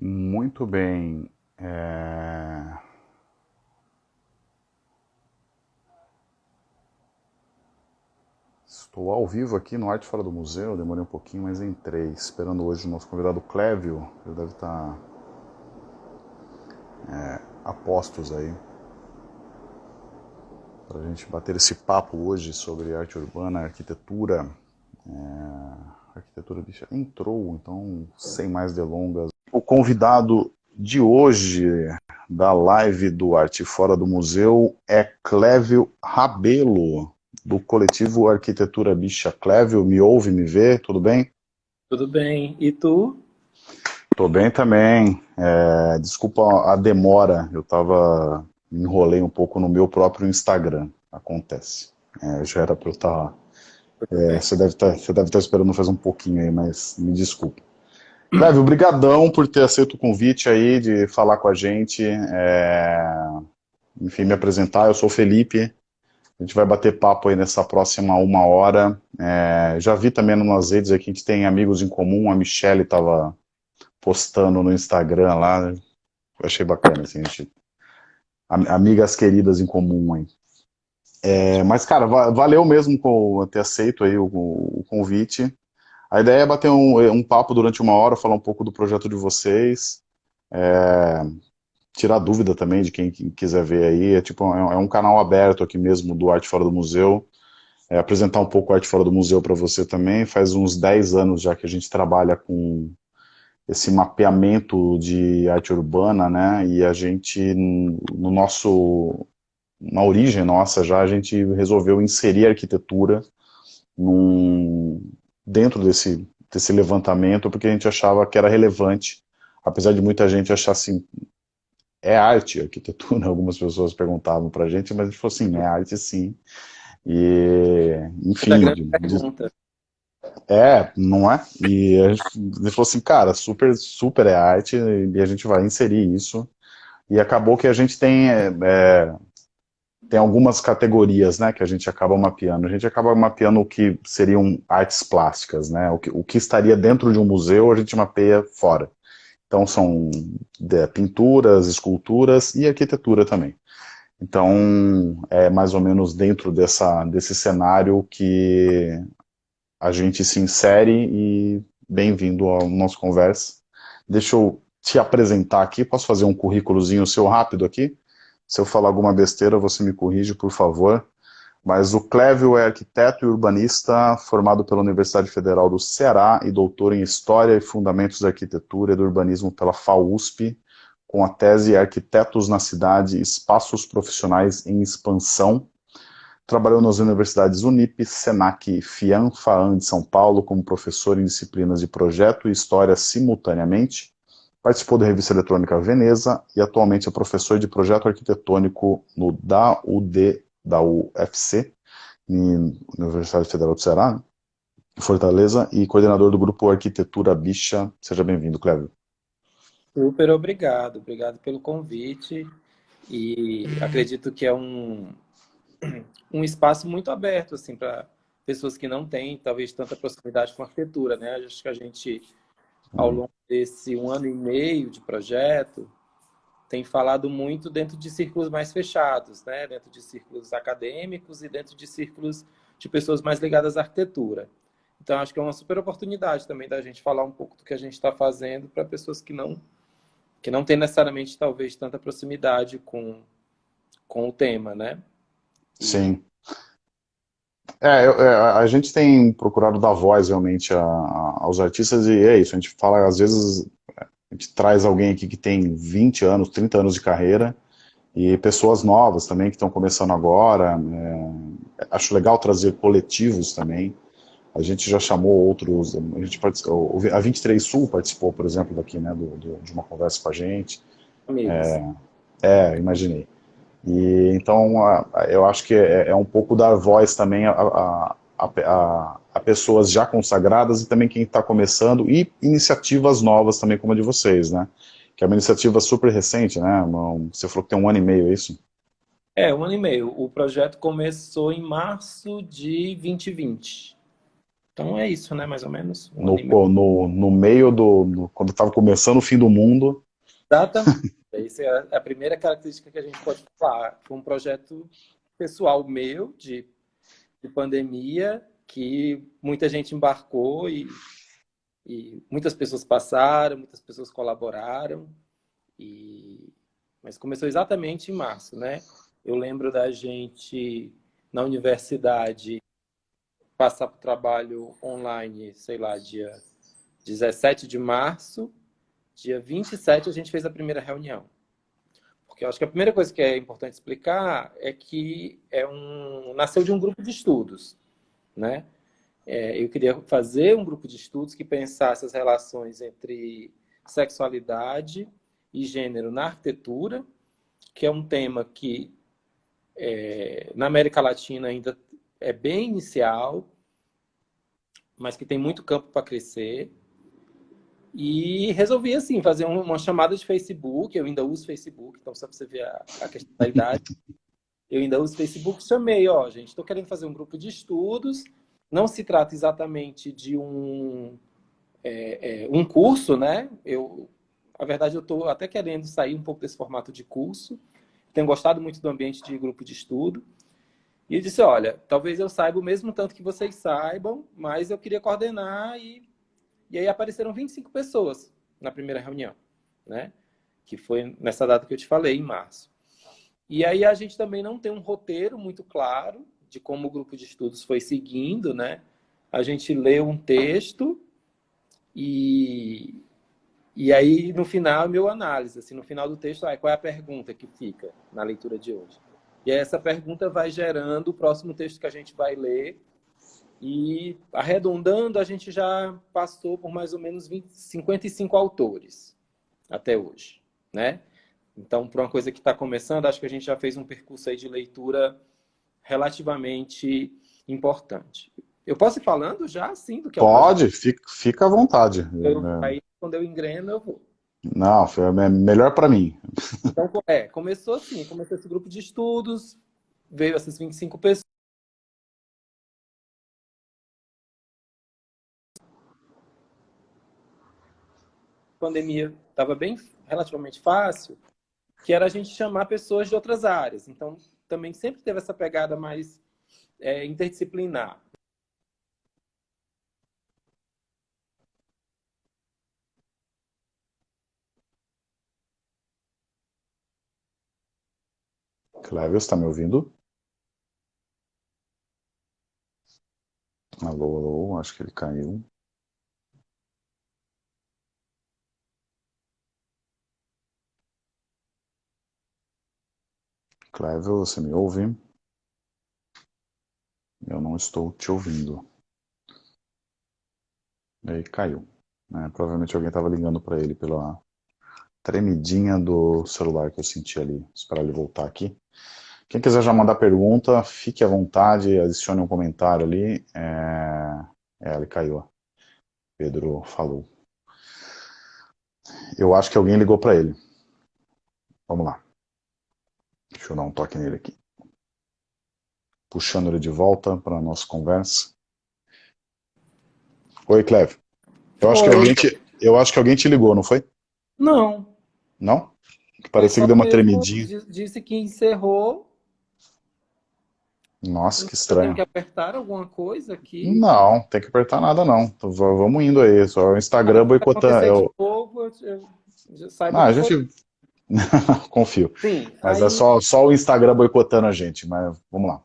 Muito bem. É... Estou ao vivo aqui no Arte Fora do Museu, demorei um pouquinho, mas entrei, esperando hoje o nosso convidado Clévio, ele deve estar é, a postos aí, para a gente bater esse papo hoje sobre arte urbana, arquitetura. É, arquitetura bicha entrou, então sem mais delongas. Convidado de hoje da live do Arte Fora do Museu é Clévio Rabelo do coletivo Arquitetura Bicha Clévio. Me ouve, me vê? Tudo bem? Tudo bem. E tu? Tô bem também. É, desculpa a demora, eu tava... Me enrolei um pouco no meu próprio Instagram. Acontece. É, já era para eu estar... Tá, é, você, deve tá, estar tá esperando faz um pouquinho aí, mas me desculpa. Clévio, obrigadão por ter aceito o convite aí de falar com a gente. É... Enfim, me apresentar. Eu sou o Felipe, a gente vai bater papo aí nessa próxima uma hora. É, já vi também nas redes aqui, gente tem amigos em comum, a Michelle estava postando no Instagram lá, eu achei bacana, assim, a gente, amigas queridas em comum aí. É, mas, cara, valeu mesmo ter aceito aí o, convite. A ideia é bater um, um, papo durante uma hora, falar um pouco do projeto de vocês. É, tirar dúvida também de quem quiser ver aí. É, tipo, é um canal aberto aqui mesmo do Arte Fora do Museu. É, apresentar um pouco Arte Fora do Museu para você também. Faz uns 10 anos já que a gente trabalha com esse mapeamento de arte urbana, né? E a gente, no nosso, na origem nossa já, a gente resolveu inserir a arquitetura num, dentro desse, desse levantamento, porque a gente achava que era relevante, apesar de muita gente achar assim, é arte, arquitetura, algumas pessoas perguntavam pra gente, mas a gente falou assim, é arte sim. E, enfim... É, não é? E a gente falou assim, cara, super, super é arte, e a gente vai inserir isso. E acabou que a gente tem, é, é, tem algumas categorias, né, que a gente acaba mapeando. A gente acaba mapeando o que seriam artes plásticas, né, o que, o que estaria dentro de um museu, a gente mapeia fora. Então são de, pinturas, esculturas e arquitetura também. Então é mais ou menos dentro dessa, desse cenário que a gente se insere e bem-vindo ao nosso conversa. Deixa eu te apresentar aqui, posso fazer um currículozinho seu rápido aqui? Se eu falar alguma besteira, você me corrige, por favor. Mas o Clévio é arquiteto e urbanista, formado pela Universidade Federal do Ceará e doutor em História e Fundamentos da Arquitetura e do Urbanismo pela FAUSP, com a tese Arquitetos na Cidade, Espaços Profissionais em Expansão. Trabalhou nas universidades Unip, Senac e FIAM, FAAN de São Paulo, como professor em disciplinas de projeto e história simultaneamente. Participou da revista eletrônica Veneza e atualmente é professor de projeto arquitetônico no DAUD da UFC, em Universidade Federal do Ceará, Fortaleza, e coordenador do grupo Arquitetura Bicha. Seja bem-vindo, Cléber. Super obrigado, obrigado pelo convite. E acredito que é um, um espaço muito aberto assim, para pessoas que não têm, talvez, tanta proximidade com arquitetura. Né? Acho que a gente, ao uhum. longo desse um ano e meio de projeto, tem falado muito dentro de círculos mais fechados, né? dentro de círculos acadêmicos e dentro de círculos de pessoas mais ligadas à arquitetura. Então, acho que é uma super oportunidade também da gente falar um pouco do que a gente está fazendo para pessoas que não, que não têm necessariamente, talvez, tanta proximidade com, com o tema, né? Sim. É, é, a gente tem procurado dar voz realmente a, a, aos artistas e é isso, a gente fala às vezes a gente traz alguém aqui que tem 20 anos, 30 anos de carreira, e pessoas novas também que estão começando agora. É, acho legal trazer coletivos também. A gente já chamou outros, a, gente participou, a 23 Sul participou, por exemplo, daqui, né, do, do, de uma conversa com a gente. É, é, imaginei. E, então, eu acho que é, é um pouco dar voz também a, a, pessoas já consagradas e também quem está começando, e iniciativas novas também como a de vocês, né? Que é uma iniciativa super recente, né? Você falou que tem um ano e meio, é isso? É, um ano e meio. O projeto começou em março de 2020. Então é isso, né, mais ou menos. Um no, no, no, meio do... No, quando estava começando o fim do mundo. Exatamente. Essa é a primeira característica que a gente pode falar. Foi um projeto pessoal meu, de, de pandemia, que muita gente embarcou e, e muitas pessoas passaram, muitas pessoas colaboraram. E... Mas começou exatamente em março, né? Eu lembro da gente na universidade passar para o trabalho online, sei lá, dia 17 de março, dia 27 a gente fez a primeira reunião. Porque eu acho que a primeira coisa que é importante explicar é que é um, nasceu de um grupo de estudos. Né? É, eu queria fazer um grupo de estudos que pensasse as relações entre sexualidade e gênero na arquitetura, que é um tema que é, na América Latina ainda é bem inicial, mas que tem muito campo para crescer. E resolvi, assim, fazer uma chamada de Facebook. Eu ainda uso Facebook, então só para você ver a, a questão da idade. Eu ainda uso Facebook. Chamei, ó, gente, estou querendo fazer um grupo de estudos. Não se trata exatamente de um, é, é, um curso, né? Eu, a verdade, eu estou até querendo sair um pouco desse formato de curso. Tenho gostado muito do ambiente de grupo de estudo. E disse, olha, talvez eu saiba o mesmo tanto que vocês saibam, mas eu queria coordenar e... E aí apareceram 25 pessoas na primeira reunião, né? Que foi nessa data que eu te falei, em março. E aí a gente também não tem um roteiro muito claro de como o grupo de estudos foi seguindo, né? A gente leu um texto e, e aí no final, meu análise, assim, no final do texto, ah, qual é a pergunta que fica na leitura de hoje? E essa pergunta vai gerando o próximo texto que a gente vai ler. E arredondando, a gente já passou por mais ou menos 20, 55 autores até hoje, né? Então, para uma coisa que está começando, acho que a gente já fez um percurso aí de leitura relativamente importante. Eu posso ir falando já, sim, do que Pode, fica, fica à vontade. Eu, é. Aí, quando eu engreno, eu vou. Não, foi melhor para mim. Então, é, começou assim, começou esse grupo de estudos, veio essas 25 pessoas. A pandemia estava bem relativamente fácil, que era a gente chamar pessoas de outras áreas. Então, também sempre teve essa pegada mais é, interdisciplinar. Clévio, está me ouvindo? Alô, alô, acho que ele caiu. Clévio, você me ouve? Eu não estou te ouvindo. E aí caiu. Né? Provavelmente alguém estava ligando para ele pela tremidinha do celular que eu senti ali. Esperar ele voltar aqui. Quem quiser já mandar pergunta, fique à vontade, adicione um comentário ali. É, é ele caiu. Pedro falou. Eu acho que alguém ligou para ele. Vamos lá. Deixa eu dar um toque nele aqui. Puxando ele de volta para a nossa conversa. Oi, Cleve. Eu acho, que alguém te, eu acho que alguém te ligou, não foi? Não. Não? Parecia que deu uma tremidinha. Disse que encerrou nossa, que estranho. Tem que apertar alguma coisa aqui? Não, tem que apertar nada não. Então, vamos indo aí, só o Instagram boicotando. Eu... Novo, eu, eu não, a gente... Confio. Sim, mas é aí... é só, só o Instagram boicotando a gente, mas vamos lá.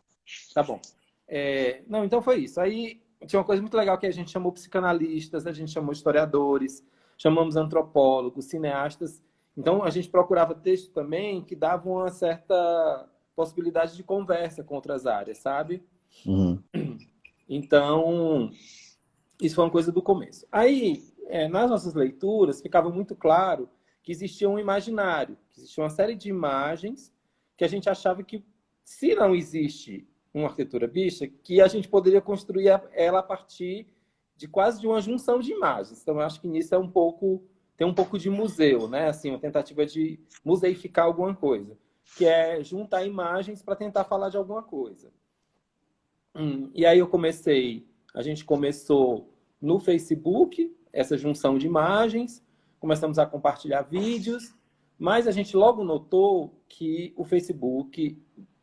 Tá bom. É... Não, então foi isso. Aí tinha uma coisa muito legal que a gente chamou psicanalistas, a gente chamou historiadores, chamamos antropólogos, cineastas. Então a gente procurava texto também que davam uma certa possibilidade de conversa com outras áreas, sabe? Uhum. Então, isso foi uma coisa do começo. Aí, é, nas nossas leituras, ficava muito claro que existia um imaginário, que existia uma série de imagens que a gente achava que, se não existe uma arquitetura bicha, que a gente poderia construir ela a partir de quase de uma junção de imagens. Então, eu acho que nisso é um pouco, tem um pouco de museu, né? Assim, uma tentativa de museificar alguma coisa que é juntar imagens para tentar falar de alguma coisa. Hum, e aí eu comecei a gente começou no Facebook, essa junção de imagens, começamos a compartilhar vídeos, mas a gente logo notou que o Facebook,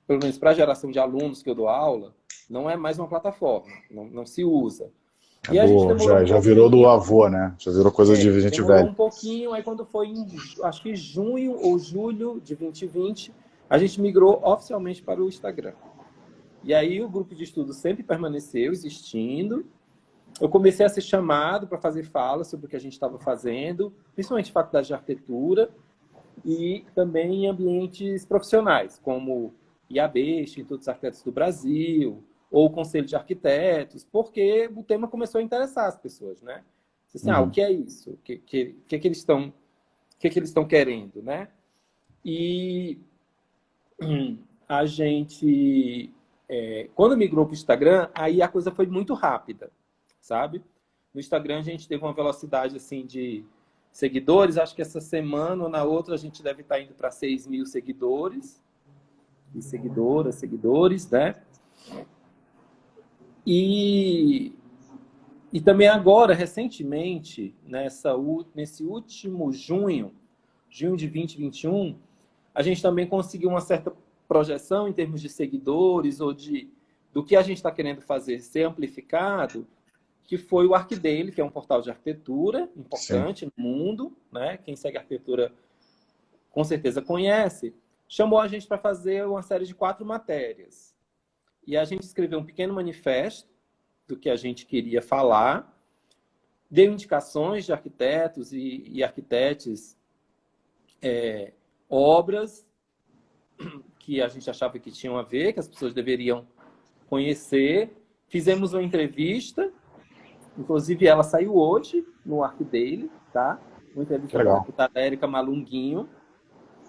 pelo menos para a geração de alunos que eu dou aula, não é mais uma plataforma, não, não se usa. E a gente já, um já virou do avô, né? Já virou coisa é, de gente velha. um pouquinho, aí quando foi em, acho que junho ou julho de 2020, a gente migrou oficialmente para o Instagram. E aí o grupo de estudo sempre permaneceu existindo. Eu comecei a ser chamado para fazer falas sobre o que a gente estava fazendo, principalmente faculdade de arquitetura e também em ambientes profissionais, como IAB, Instituto dos Arquitetos do Brasil, ou o Conselho de Arquitetos, porque o tema começou a interessar as pessoas, né? Assim, uhum. ah, o que é isso? O que, que, que, que eles estão que, que eles estão querendo, né? E a gente, é, quando migrou para o Instagram, aí a coisa foi muito rápida, sabe? No Instagram a gente teve uma velocidade assim de seguidores, acho que essa semana ou na outra a gente deve estar indo para 6 mil seguidores, e seguidoras, seguidores, né? E, e também agora, recentemente, nessa, nesse último junho, junho de 2021, a gente também conseguiu uma certa projeção em termos de seguidores ou de do que a gente está querendo fazer ser amplificado, que foi o ArcDaily, que é um portal de arquitetura importante Sim. no mundo, né? Quem segue arquitetura com certeza conhece. Chamou a gente para fazer uma série de quatro matérias. E a gente escreveu um pequeno manifesto do que a gente queria falar, deu indicações de arquitetos e, e arquitetes é, obras que a gente achava que tinham a ver, que as pessoas deveriam conhecer. Fizemos uma entrevista, inclusive ela saiu hoje no Arc Daily, tá? Uma entrevista com a deputada Érica Malunguinho,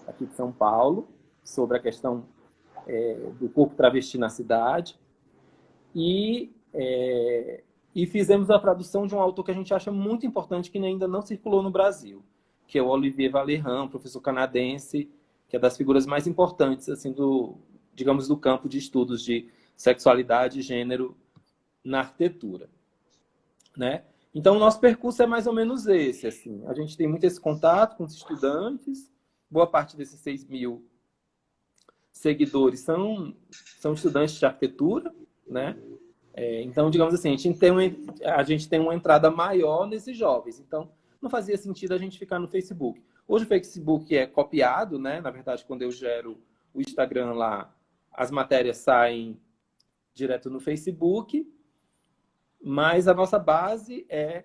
aqui de São Paulo, sobre a questão é, do corpo travesti na cidade. E, é, e fizemos a tradução de um autor que a gente acha muito importante, que ainda não circulou no Brasil, que é o Olivier Valerran, professor canadense, que é das figuras mais importantes, assim, do, digamos, do campo de estudos de sexualidade e gênero na arquitetura, né? Então, o nosso percurso é mais ou menos esse, assim. A gente tem muito esse contato com os estudantes, boa parte desses 6 mil seguidores são, são estudantes de arquitetura, né? É, então, digamos assim, a gente, tem uma, a gente tem uma entrada maior nesses jovens. Então, não fazia sentido a gente ficar no Facebook. Hoje o Facebook é copiado, né? Na verdade, quando eu gero o Instagram lá, as matérias saem direto no Facebook, mas a nossa base é,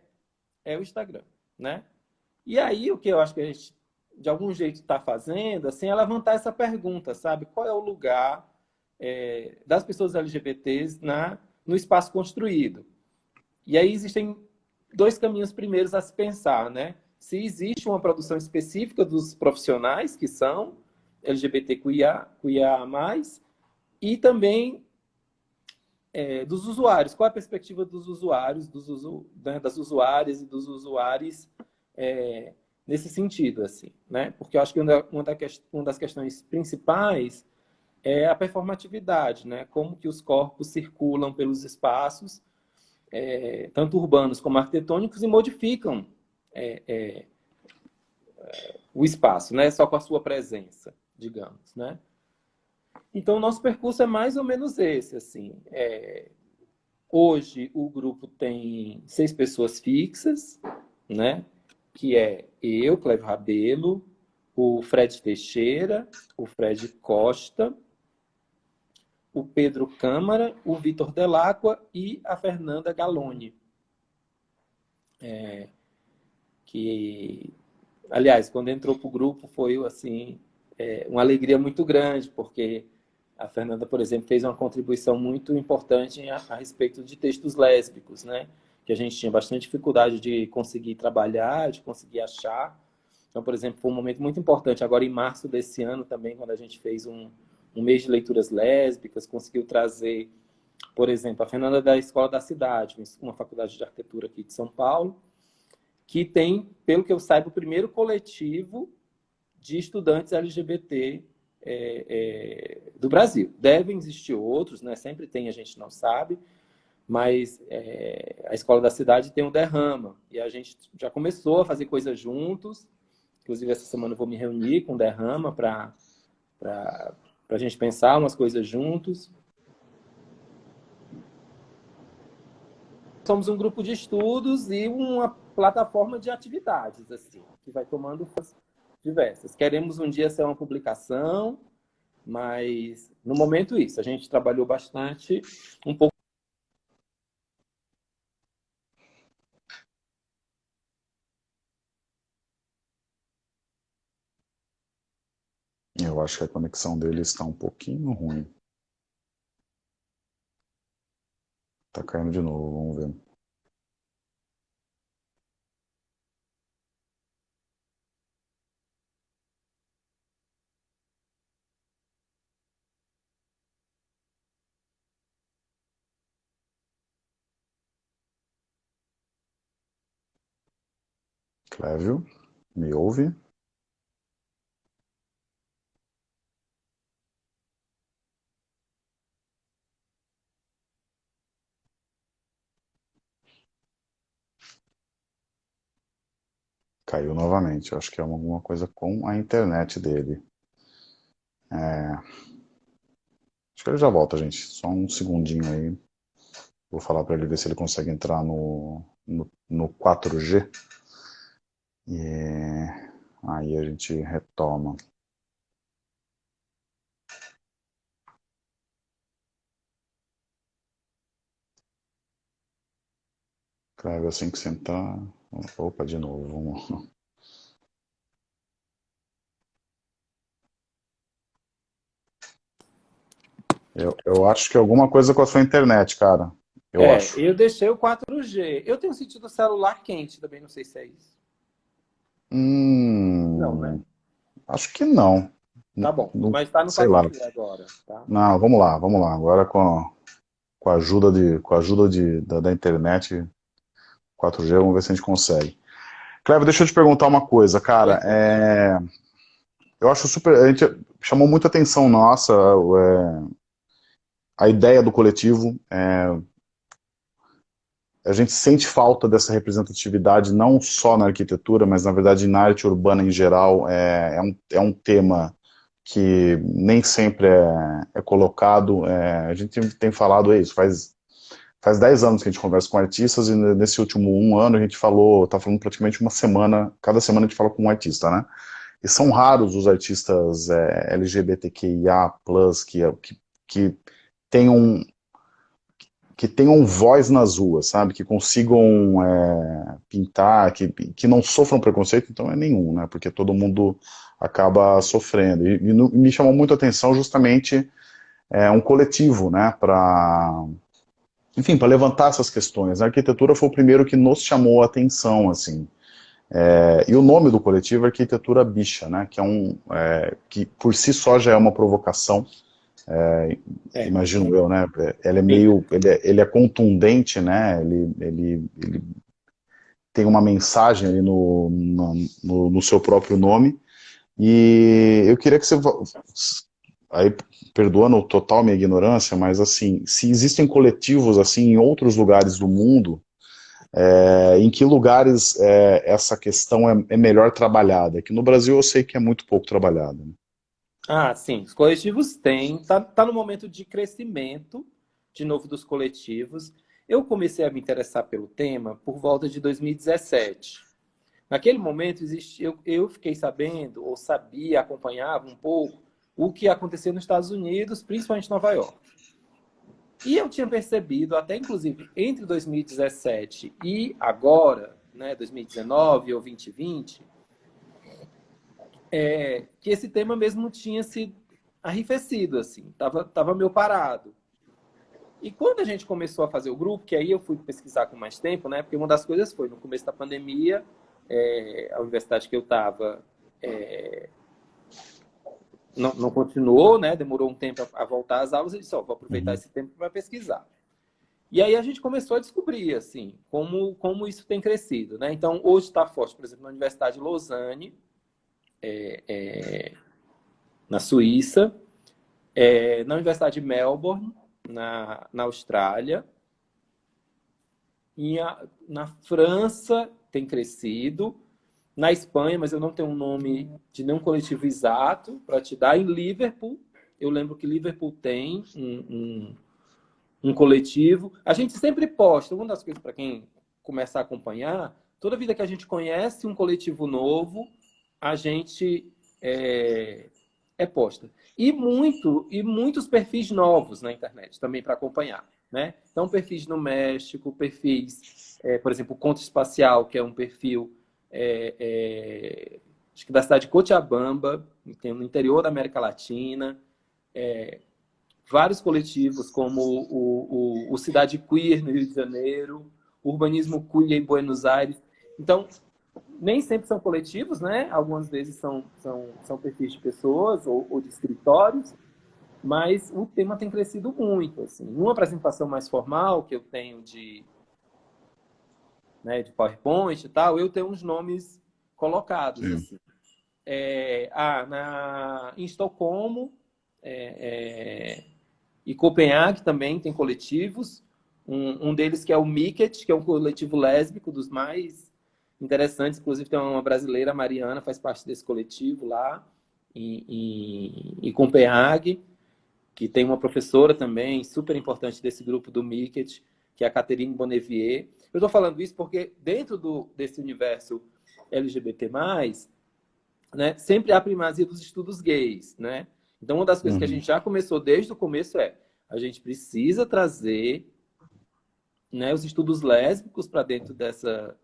é o Instagram, né? E aí, o que eu acho que a gente, de algum jeito, está fazendo, assim, é levantar essa pergunta, sabe? Qual é o lugar é, das pessoas LGBTs na, no espaço construído? E aí existem dois caminhos primeiros a se pensar, né? Se existe uma produção específica dos profissionais que são LGBTQIA, QIA+, e também é, dos usuários. Qual é a perspectiva dos usuários, dos usu, né, das usuárias e dos usuários é, nesse sentido, assim, né? Porque eu acho que uma, uma das questões principais é a performatividade, né? Como que os corpos circulam pelos espaços é, tanto urbanos como arquitetônicos, e modificam é, é, o espaço, né? só com a sua presença, digamos. Né? Então, nosso percurso é mais ou menos esse. Assim. É, hoje, o grupo tem seis pessoas fixas, né? que é eu, Cleber Rabelo, o Fred Teixeira, o Fred Costa, o Pedro Câmara, o Vitor Delacqua e a Fernanda Galone. É, que, aliás, quando entrou para o grupo foi assim é, uma alegria muito grande, porque a Fernanda, por exemplo, fez uma contribuição muito importante a, a respeito de textos lésbicos, né? que a gente tinha bastante dificuldade de conseguir trabalhar, de conseguir achar. Então, por exemplo, foi um momento muito importante agora em março desse ano também, quando a gente fez um, um mês de leituras lésbicas, conseguiu trazer, por exemplo, a Fernanda da Escola da Cidade, uma faculdade de arquitetura aqui de São Paulo, que tem, pelo que eu saiba, o primeiro coletivo de estudantes LGBT é, é, do Brasil. Devem existir outros, né? sempre tem, a gente não sabe, mas é, a escola da cidade tem um derrama, e a gente já começou a fazer coisas juntos, inclusive essa semana eu vou me reunir com o derrama para a gente pensar umas coisas juntos. Somos um grupo de estudos e uma plataforma de atividades, assim, que vai tomando diversas. Queremos um dia ser uma publicação, mas no momento isso. A gente trabalhou bastante, um pouco Eu acho que a conexão dele está um pouquinho ruim. Tá caindo de novo, vamos ver. Clévio, me ouve? Caiu novamente. Eu acho que é alguma coisa com a internet dele. É... Acho que ele já volta, gente. Só um segundinho aí. Vou falar para ele ver se ele consegue entrar no, no, no 4G. E aí a gente retoma. Cleber, assim que sentar... Opa, de novo, vamos... Eu, eu acho que alguma coisa com a sua internet, cara. Eu é, acho. eu deixei o 4G. Eu tenho sentido o celular quente também, não sei se é isso. Hum, Não, né? Acho que não. Tá bom, Não- mas tá no sei lá. 4G agora, tá? Não, vamos lá, vamos lá. Agora com, com a ajuda, de, com a ajuda de, da, da internet 4G, vamos ver se a gente consegue. Cleber, deixa eu te perguntar uma coisa, cara. É, eu acho super. A gente chamou muita atenção nossa é, a ideia do coletivo. é, a gente sente falta dessa representatividade não só na arquitetura, mas na verdade na arte urbana em geral. É, é, um, é um tema que nem sempre é, é colocado. é, a gente tem falado isso, faz, faz 10 anos que a gente conversa com artistas e nesse último um ano a gente falou, tá falando praticamente uma semana, cada semana a gente fala com um artista, né? E são raros os artistas é, LGBTQIA+, que, que, que tenham que tenham voz nas ruas, sabe? Que consigam é, pintar, que, que não sofram preconceito, então é nenhum, né? Porque todo mundo acaba sofrendo. E, e no- me chamou muito a atenção justamente é, um coletivo, né? Para, enfim, para levantar essas questões. A arquitetura foi o primeiro que nos chamou a atenção, assim. É, e o nome do coletivo é Arquitetura Bicha, né? Que é um, é, que por si só já é uma provocação. É, É. imagino eu, né? Ele é meio, ele é, ele é contundente, né? Ele, ele, ele tem uma mensagem ali no, no, no- seu próprio nome. E eu queria que você, vo- aí perdoando total minha ignorância, mas assim, se existem coletivos assim em outros lugares do mundo, é, em que lugares é, essa questão é, é melhor trabalhada? Aqui no Brasil eu sei que é muito pouco trabalhada. né? Ah, sim, os coletivos têm, tá, tá no momento de crescimento, de novo, dos coletivos. Eu comecei a me interessar pelo tema por volta de 2017. Naquele momento, eu, eu fiquei sabendo, ou sabia, acompanhava um pouco, o que acontecia nos Estados Unidos, principalmente Nova York. E eu tinha percebido, até inclusive entre 2017 e agora, né, 2019 ou 2020, é, que esse tema mesmo tinha se arrefecido, assim, tava, tava meio parado. E quando a gente começou a fazer o grupo, que aí eu fui pesquisar com mais tempo, né? Porque uma das coisas foi, no começo da pandemia, é, a universidade que eu estava não, não continuou, né? Demorou um tempo a, a voltar às aulas e disse, ó, vou aproveitar Uhum. esse tempo para pesquisar. E aí a gente começou a descobrir, assim, como, como isso tem crescido, né? Então, hoje está forte, por exemplo, na Universidade de Lausanne, é, é, na Suíça, é, na Universidade de Melbourne, na, na Austrália, na França tem crescido, na Espanha, mas eu não tenho um nome de nenhum coletivo exato para te dar. Em Liverpool, eu lembro que Liverpool tem um, um, um coletivo. A gente sempre posta, uma das coisas para quem começar a acompanhar, toda vida que a gente conhece um coletivo novo, a gente é, é posta. E, muito, e muitos perfis novos na internet também para acompanhar. Né? Então, perfis no México, perfis, é, por exemplo, Conto Espacial, que é um perfil é, é, acho que da cidade de Cochabamba, no interior da América Latina, é, vários coletivos como o, o, o, Cidade Queer no Rio de Janeiro, Urbanismo Queer em Buenos Aires. Então, nem sempre são coletivos, né? Algumas vezes são, são, são perfis de pessoas ou, ou de escritórios, mas o tema tem crescido muito. Assim. Numa apresentação mais formal que eu tenho de né, de PowerPoint e tal, eu tenho uns nomes colocados. Assim. É, ah, na, em Estocolmo é, é, e Copenhague também tem coletivos. Um, um deles que é o Miket, que é um coletivo lésbico dos mais interessantes. Inclusive tem uma brasileira, Mariana, faz parte desse coletivo lá em, em, em Copenhague, que tem uma professora também super importante desse grupo do Miket, que é a Catherine Bonnevier. Eu estou falando isso porque dentro do, desse universo LGBT+, né, sempre há primazia dos estudos gays, né? Então, uma das coisas uhum. que a uhum. gente já começou desde o começo é a gente precisa trazer né, os estudos lésbicos para dentro dessa,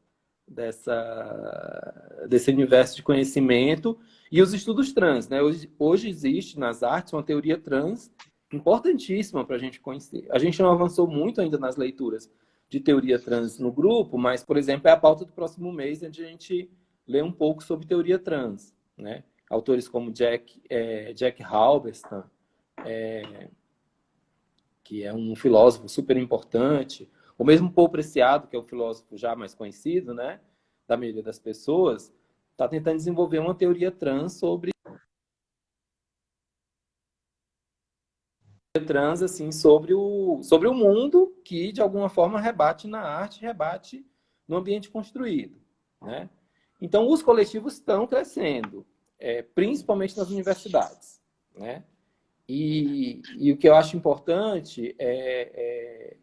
dessa, desse universo de conhecimento e os estudos trans. Né? Hoje, hoje existe nas artes uma teoria trans importantíssima para a gente conhecer. A gente não avançou muito ainda nas leituras de teoria trans no grupo, mas, por exemplo, é a pauta do próximo mês, onde a gente lê um pouco sobre teoria trans. Né? Autores como Jack, é, Jack Halberstam, é, que é um filósofo super importante, o mesmo Paul Preciado, que é o filósofo já mais conhecido, né, da maioria das pessoas, está tentando desenvolver uma teoria trans sobre trans assim sobre o sobre o mundo que de alguma forma rebate na arte, rebate no ambiente construído, né? Então os coletivos estão crescendo, é, principalmente nas universidades, né? E, e, o que eu acho importante é, é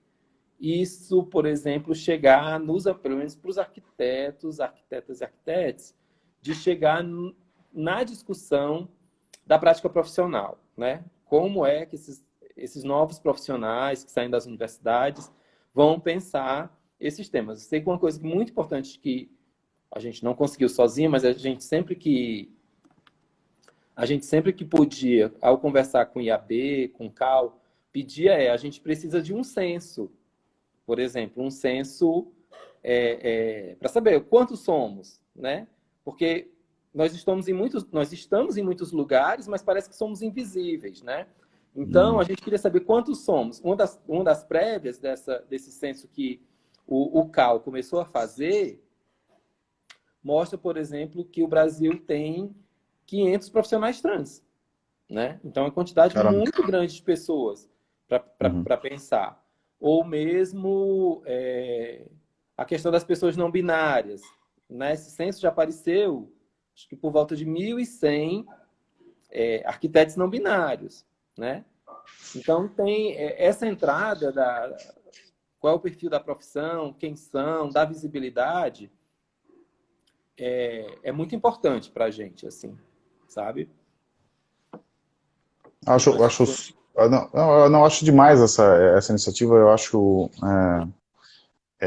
isso, por exemplo, chegar nos, pelo menos para os arquitetos, arquitetas e arquitetos, de chegar na discussão da prática profissional, né? Como é que esses esses novos profissionais que saem das universidades vão pensar esses temas. Eu sei que uma coisa muito importante que a gente não conseguiu sozinho, mas a gente sempre que a gente sempre que podia, ao conversar com o IAB, com o CAL, pedia é, a gente precisa de um censo, por exemplo, um censo é, é, para saber quantos somos, né? Porque nós estamos em muitos, nós estamos em muitos lugares, mas parece que somos invisíveis, né? Então, hum. a gente queria saber quantos somos. Uma das, uma das prévias dessa, desse censo que o, o CAL começou a fazer mostra, por exemplo, que o Brasil tem 500 profissionais trans. Né? Então, é uma quantidade Caramba. muito grande de pessoas para uhum. pensar. Ou mesmo é, a questão das pessoas não binárias. Né? Esse censo já apareceu, acho que por volta de 1.100 é, arquitetos não binários né? Então, tem é, essa entrada da qual é o perfil da profissão, quem são, da visibilidade, é, é muito importante para a gente, assim, sabe? Acho, acho, não, não, não, acho demais essa, essa iniciativa, eu acho é,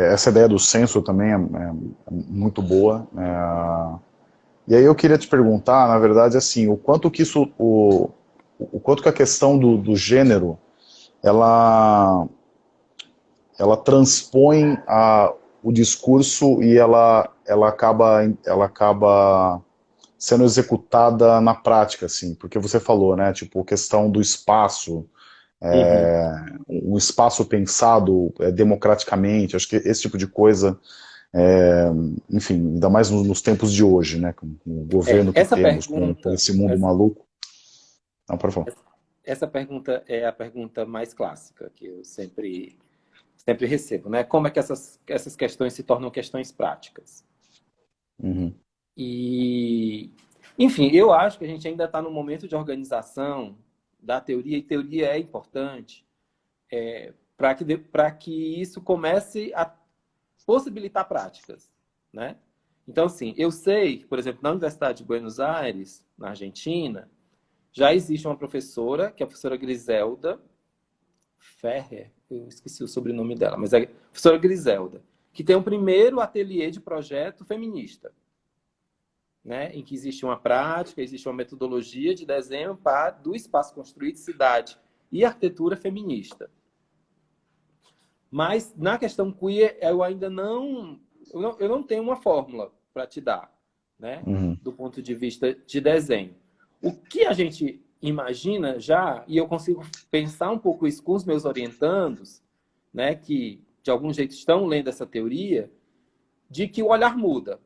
é, essa ideia do censo também é, é muito boa. É, e aí eu queria te perguntar, na verdade, assim, o quanto que isso, o, o quanto que a questão do, do gênero, ela, ela transpõe a, o discurso e ela, ela, acaba, ela acaba sendo executada na prática, assim, porque você falou, né, tipo, questão do espaço, é, uhum. um espaço pensado é, democraticamente, acho que esse tipo de coisa, é, enfim, ainda mais nos, nos, tempos de hoje, né, com, o governo é, que temos, pergunta, com, esse mundo essa, maluco. Não, por favor. Essa pergunta é a pergunta mais clássica, que eu sempre sempre recebo, né? Como é que essas, essas questões se tornam questões práticas? Uhum. E, enfim, eu acho que a gente ainda está no momento de organização da teoria, e teoria é importante é, para que, que isso comece a possibilitar práticas, né? Então, assim, eu sei, por exemplo, na Universidade de Buenos Aires, na Argentina, já existe uma professora, que é a professora Griselda Ferrer, eu esqueci o sobrenome dela, mas é a professora Griselda, que tem o um primeiro ateliê de projeto feminista, né, em que existe uma prática, existe uma metodologia de desenho para, do espaço construído, cidade e arquitetura feminista. Mas na questão queer, eu ainda não, eu não, eu não tenho uma fórmula para te dar, né, uhum. do ponto de vista de desenho. O que a gente imagina já, e eu consigo pensar um pouco isso com os meus orientandos, né, que de algum jeito estão lendo essa teoria, de que o olhar muda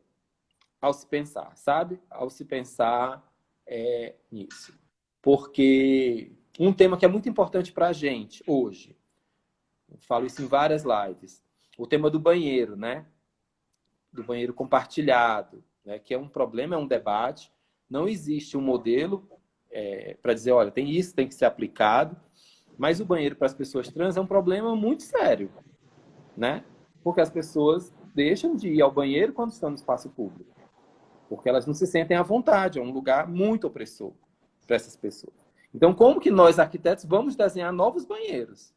ao se pensar, sabe? Ao se pensar é, nisso. Porque um tema que é muito importante para a gente hoje, eu falo isso em várias lives, o tema do banheiro, né? Do banheiro compartilhado, né? que é um problema, é um debate. Não existe um modelo é, para dizer, olha, tem isso, tem que ser aplicado. Mas o banheiro para as pessoas trans é um problema muito sério, né? Porque as pessoas deixam de ir ao banheiro quando estão no espaço público. Porque elas não se sentem à vontade, é um lugar muito opressor para essas pessoas. Então, como que nós, arquitetos, vamos desenhar novos banheiros?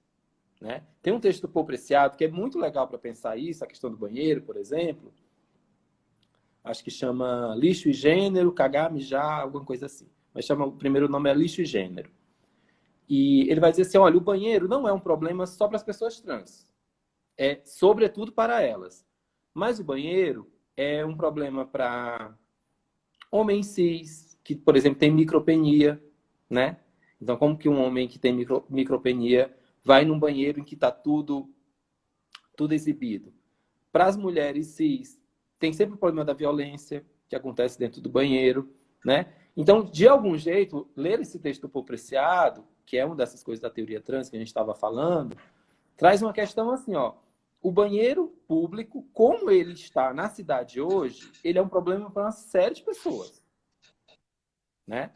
Né? Tem um texto do Paul Preciado que é muito legal para pensar isso, a questão do banheiro, por exemplo. Acho que chama Lixo e Gênero, Cagar, Mijar, alguma coisa assim mas chama, o primeiro nome é lixo e gênero. E ele vai dizer assim, olha, o banheiro não é um problema só para as pessoas trans. É sobretudo para elas. Mas o banheiro é um problema para homens cis, que, por exemplo, tem micropenia, né? Então, como que um homem que tem micro, micropenia vai num banheiro em que está tudo, tudo exibido? Para as mulheres cis, tem sempre o problema da violência que acontece dentro do banheiro, né? Então, de algum jeito, ler esse texto por preciado, que é uma dessas coisas da teoria trans que a gente estava falando, traz uma questão assim, ó. O banheiro público, como ele está na cidade hoje, ele é um problema para uma série de pessoas. Né?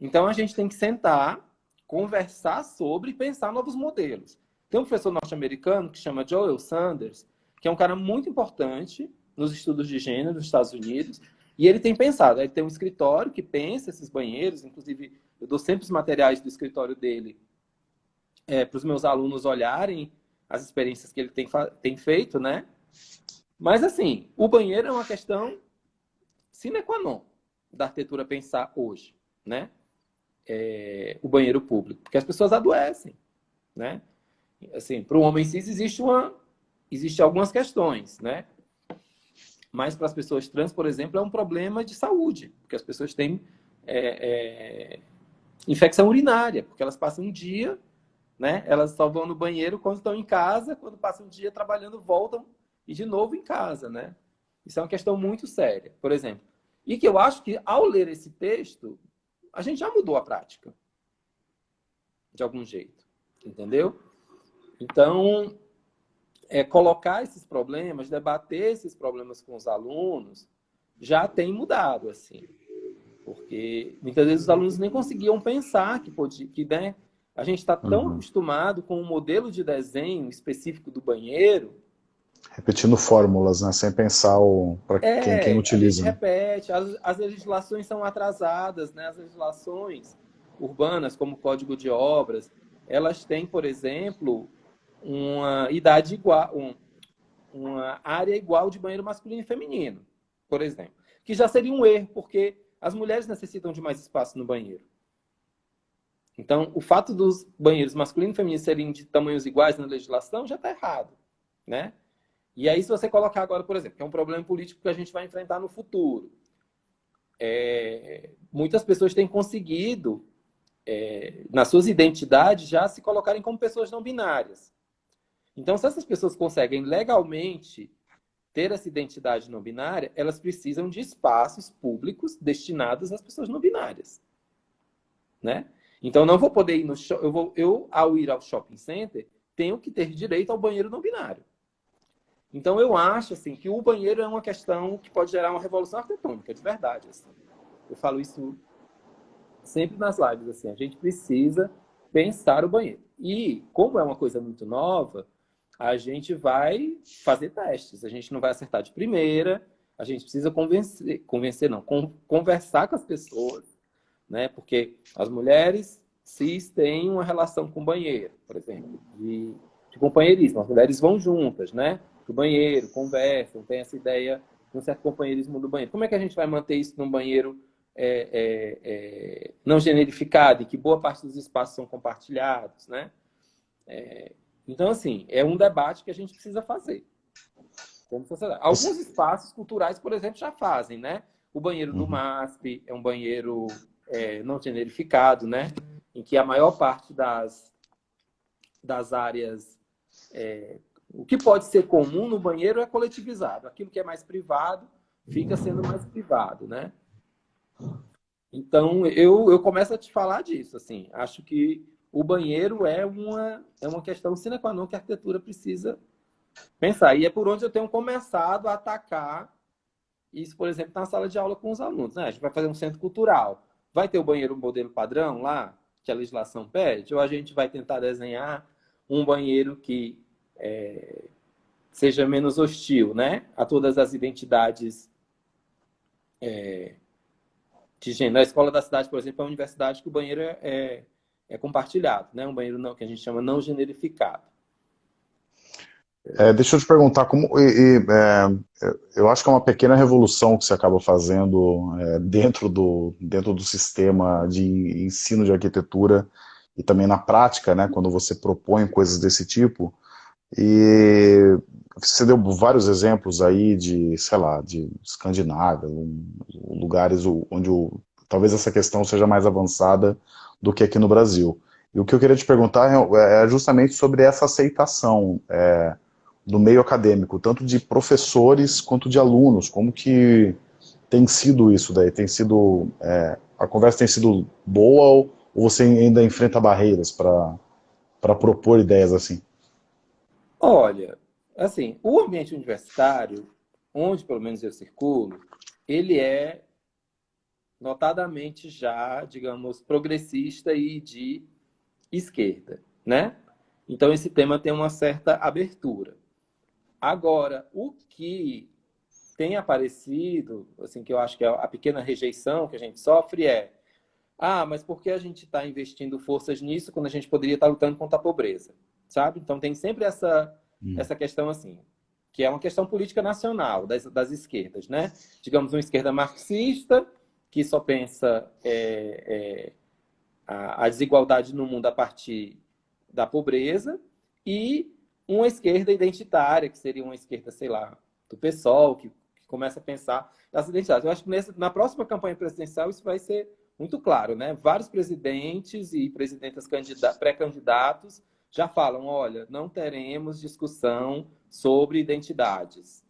Então, a gente tem que sentar, conversar sobre e pensar novos modelos. Tem um professor norte-americano que chama Joel Sanders, que é um cara muito importante nos estudos de gênero nos Estados Unidos, e ele tem pensado, ele tem um escritório que pensa esses banheiros, inclusive eu dou sempre os materiais do escritório dele é, para os meus alunos olharem as experiências que ele tem, tem feito, né? Mas assim, o banheiro é uma questão sine qua non da arquitetura pensar hoje, né? É, o banheiro público, porque as pessoas adoecem, né? Assim, para o homem cis existe uma, existe algumas questões, né? Mas para as pessoas trans, por exemplo, é um problema de saúde, porque as pessoas têm é, é, infecção urinária, porque elas passam um dia, né? Elas só vão no banheiro quando estão em casa, quando passam um dia trabalhando, voltam e de novo em casa, né? Isso é uma questão muito séria, por exemplo. E que eu acho que ao ler esse texto, a gente já mudou a prática. De algum jeito. Entendeu? Então, é, colocar esses problemas, debater esses problemas com os alunos, já tem mudado, assim. Porque muitas vezes os alunos nem conseguiam pensar que, podia, que né, a gente está tão uhum. acostumado com o um modelo de desenho específico do banheiro. Repetindo fórmulas, né? sem pensar para é, quem, quem utiliza. A gente repete, as, as legislações são atrasadas, né? as legislações urbanas, como o Código de Obras, elas têm, por exemplo, uma idade igual, um, uma área igual de banheiro masculino e feminino, por exemplo. Que já seria um erro, porque as mulheres necessitam de mais espaço no banheiro. Então, o fato dos banheiros masculino e feminino serem de tamanhos iguais na legislação já está errado, né? E aí, se você colocar agora, por exemplo, que é um problema político que a gente vai enfrentar no futuro, é, muitas pessoas têm conseguido, é, nas suas identidades, já se colocarem como pessoas não binárias. Então, se essas pessoas conseguem legalmente ter essa identidade não binária, elas precisam de espaços públicos destinados às pessoas não binárias. Né? Então, não vou poder ir no eu vou Eu, ao ir ao shopping center, tenham que ter direito ao banheiro não binário. Então, eu acho assim, que o banheiro é uma questão que pode gerar uma revolução arquitetônica, de verdade. Assim. Eu falo isso sempre nas lives. Assim, a gente precisa pensar o banheiro. E, como é uma coisa muito nova, a gente vai fazer testes. A gente não vai acertar de primeira, a gente precisa convencer, convencer não, conversar com as pessoas, né? Porque as mulheres cis têm uma relação com o banheiro, por exemplo, de, de companheirismo. As mulheres vão juntas, né? Pro banheiro, conversam, tem essa ideia de um certo companheirismo do banheiro. Como é que a gente vai manter isso num banheiro é, é, é, não generificado e que boa parte dos espaços são compartilhados, né? É, então, assim, é um debate que a gente precisa fazer. Alguns espaços culturais, por exemplo, já fazem, né? O banheiro do uhum. MASP é um banheiro é, não generificado, né? Em que a maior parte das, das áreas... É, o que pode ser comum no banheiro é coletivizado. Aquilo que é mais privado fica sendo mais privado, né? Então, eu, eu começo a te falar disso, assim. Acho que o banheiro é uma, é uma questão sine qua non que a arquitetura precisa pensar. E é por onde eu tenho começado a atacar isso, por exemplo, na sala de aula com os alunos. Né? A gente vai fazer um centro cultural. Vai ter o banheiro modelo padrão lá, que a legislação pede? Ou a gente vai tentar desenhar um banheiro que é, seja menos hostil né? a todas as identidades é, de gênero. A escola da cidade, por exemplo, é uma universidade que o banheiro é, é é compartilhado, né? Um banheiro não, que a gente chama não generificado. É, deixa eu te perguntar, como, e, e, é, eu acho que é uma pequena revolução que você acaba fazendo é, dentro, do, dentro do sistema de ensino de arquitetura e também na prática, né, quando você propõe coisas desse tipo, e você deu vários exemplos aí de, sei lá, de Escandinávia, lugares onde o, talvez essa questão seja mais avançada do que aqui no Brasil. E o que eu queria te perguntar é, é justamente sobre essa aceitação é, do meio acadêmico, tanto de professores quanto de alunos, como que tem sido isso daí? Tem sido, é, a conversa tem sido boa ou você ainda enfrenta barreiras para propor ideias assim? Olha, assim, o ambiente universitário, onde pelo menos eu circulo, ele é notadamente já, digamos, progressista e de esquerda, né? Então, esse tema tem uma certa abertura. Agora, o que tem aparecido, assim, que eu acho que é a pequena rejeição que a gente sofre é ah, mas por que a gente está investindo forças nisso quando a gente poderia estar tá lutando contra a pobreza? Sabe? Então, tem sempre essa, hum. essa questão assim, que é uma questão política nacional das, das esquerdas, né? Digamos, uma esquerda marxista que só pensa é, é, a, a, desigualdade no mundo a partir da pobreza, e uma esquerda identitária, que seria uma esquerda, sei lá, do PSOL, que, que começa a pensar as identidades. Eu acho que nessa, na próxima campanha presidencial isso vai ser muito claro, né? Vários presidentes e presidentas pré-candidatos já falam, olha, não teremos discussão sobre identidades.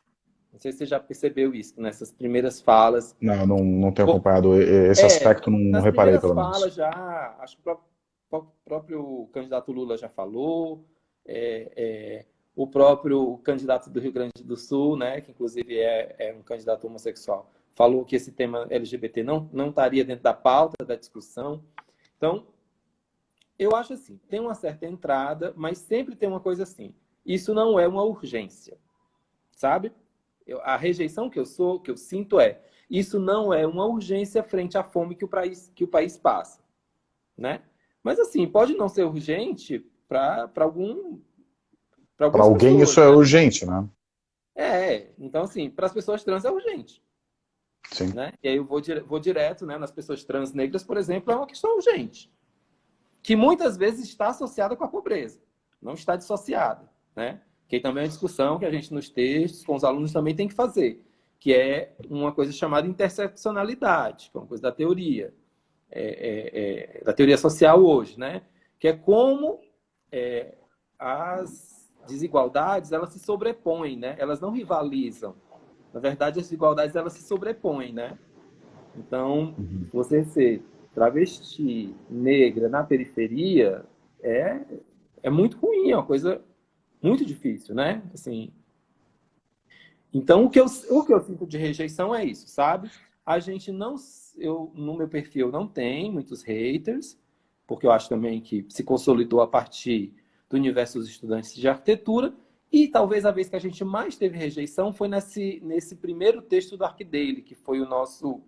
Não sei se você já percebeu isso nessas primeiras falas. Não, não, não tenho acompanhado esse é, aspecto, não, não reparei pelo menos. falas já, acho que o próprio candidato Lula já falou, é, é, o próprio candidato do Rio Grande do Sul, né, que inclusive é, é um candidato homossexual, falou que esse tema LGBT não, não estaria dentro da pauta da discussão. Então, eu acho assim, tem uma certa entrada, mas sempre tem uma coisa assim, isso não é uma urgência, sabe? Eu, a rejeição que eu sou, que eu sinto é, isso não é uma urgência frente à fome que o país, que o país passa, né? Mas assim, pode não ser urgente para algum para alguém pessoas, isso é né? é urgente, né? É, então assim, para as pessoas trans é urgente. Sim. Né? E aí eu vou, dire vou direto, né, nas pessoas trans negras, por exemplo, é uma questão urgente. Que muitas vezes está associada com a pobreza, não está dissociada, né? que também é uma discussão que a gente nos textos, com os alunos também tem que fazer, que é uma coisa chamada interseccionalidade, que é uma coisa da teoria, é, é, é, da teoria social hoje, né? Que é como é, as desigualdades elas se sobrepõem, né? Elas não rivalizam. Na verdade, as desigualdades elas se sobrepõem, né? Então, uhum. você ser travesti, negra na periferia é é muito ruim, é uma coisa muito difícil, né? Assim, então, o que, eu, o que eu sinto de rejeição é isso, sabe? A gente não... Eu, no meu perfil não tem muitos haters, porque eu acho também que se consolidou a partir do universo dos estudantes de arquitetura, e talvez a vez que a gente mais teve rejeição foi nesse, nesse primeiro texto do ArcDaily, que foi o nosso...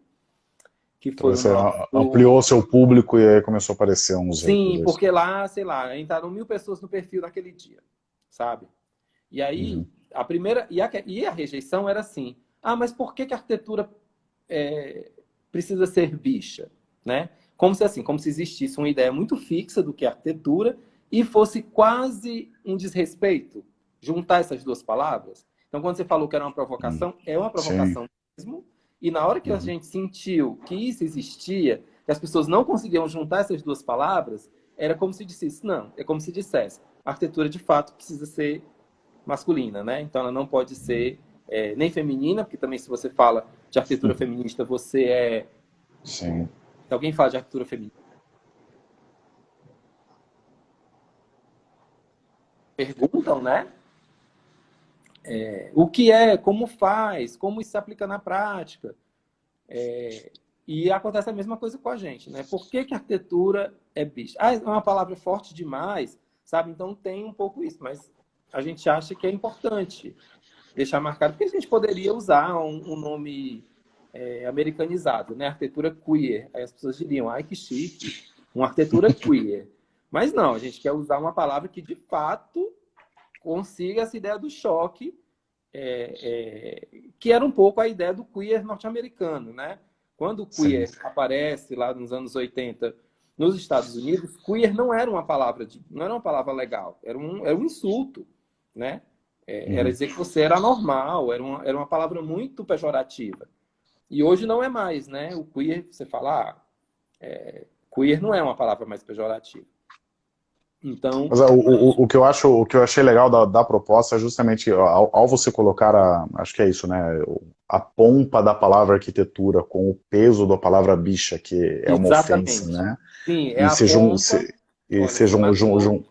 Que foi então, nosso... ampliou seu público e aí começou a aparecer uns... Sim, porque lá, sei lá, entraram mil pessoas no perfil naquele dia, sabe? E aí, uhum. a primeira... E a, e a rejeição era assim, ah, mas por que, que a arquitetura é, precisa ser bicha, né? Como se assim, como se existisse uma ideia muito fixa do que é arquitetura e fosse quase um desrespeito juntar essas duas palavras. Então, quando você falou que era uma provocação, hum. é uma provocação Sim. mesmo. E na hora que uhum. a gente sentiu que isso existia, que as pessoas não conseguiam juntar essas duas palavras, era como se dissesse, não, é como se dissesse, a arquitetura de fato precisa ser masculina, né? Então ela não pode ser é, nem feminina, porque também se você fala de arquitetura feminista, você é... Sim. Se alguém fala de arquitetura feminista, perguntam, né? É, o que é, como faz, como isso se aplica na prática. É, e acontece a mesma coisa com a gente, né? Por que, que arquitetura é bicho? Ah, é uma palavra forte demais, sabe? Então tem um pouco isso, mas a gente acha que é importante deixar marcado, porque a gente poderia usar um, um nome é, americanizado, né? Arquitetura queer. Aí as pessoas diriam, ai que chique, uma arquitetura queer. Mas não, a gente quer usar uma palavra que de fato consiga essa ideia do choque, é, é, que era um pouco a ideia do queer norte-americano, né? Quando o queer Sim. aparece lá nos anos 80 nos Estados Unidos, queer não era uma palavra de, não era uma palavra legal, era um, era um insulto, né? É, uhum. Era dizer que você era normal, era uma, era uma palavra muito pejorativa. E hoje não é mais, né? O queer, você fala, ah, é, queer não é uma palavra mais pejorativa. Então, Mas, o, o, o, que eu acho, o que eu achei legal da, da proposta é justamente ao, ao, você colocar a, acho que é isso, né, a pompa da palavra arquitetura com o peso da palavra bicha, que é uma Exatamente. ofensa, né? Sim, é e a se, pompa... se, e se, jun, jun, jun,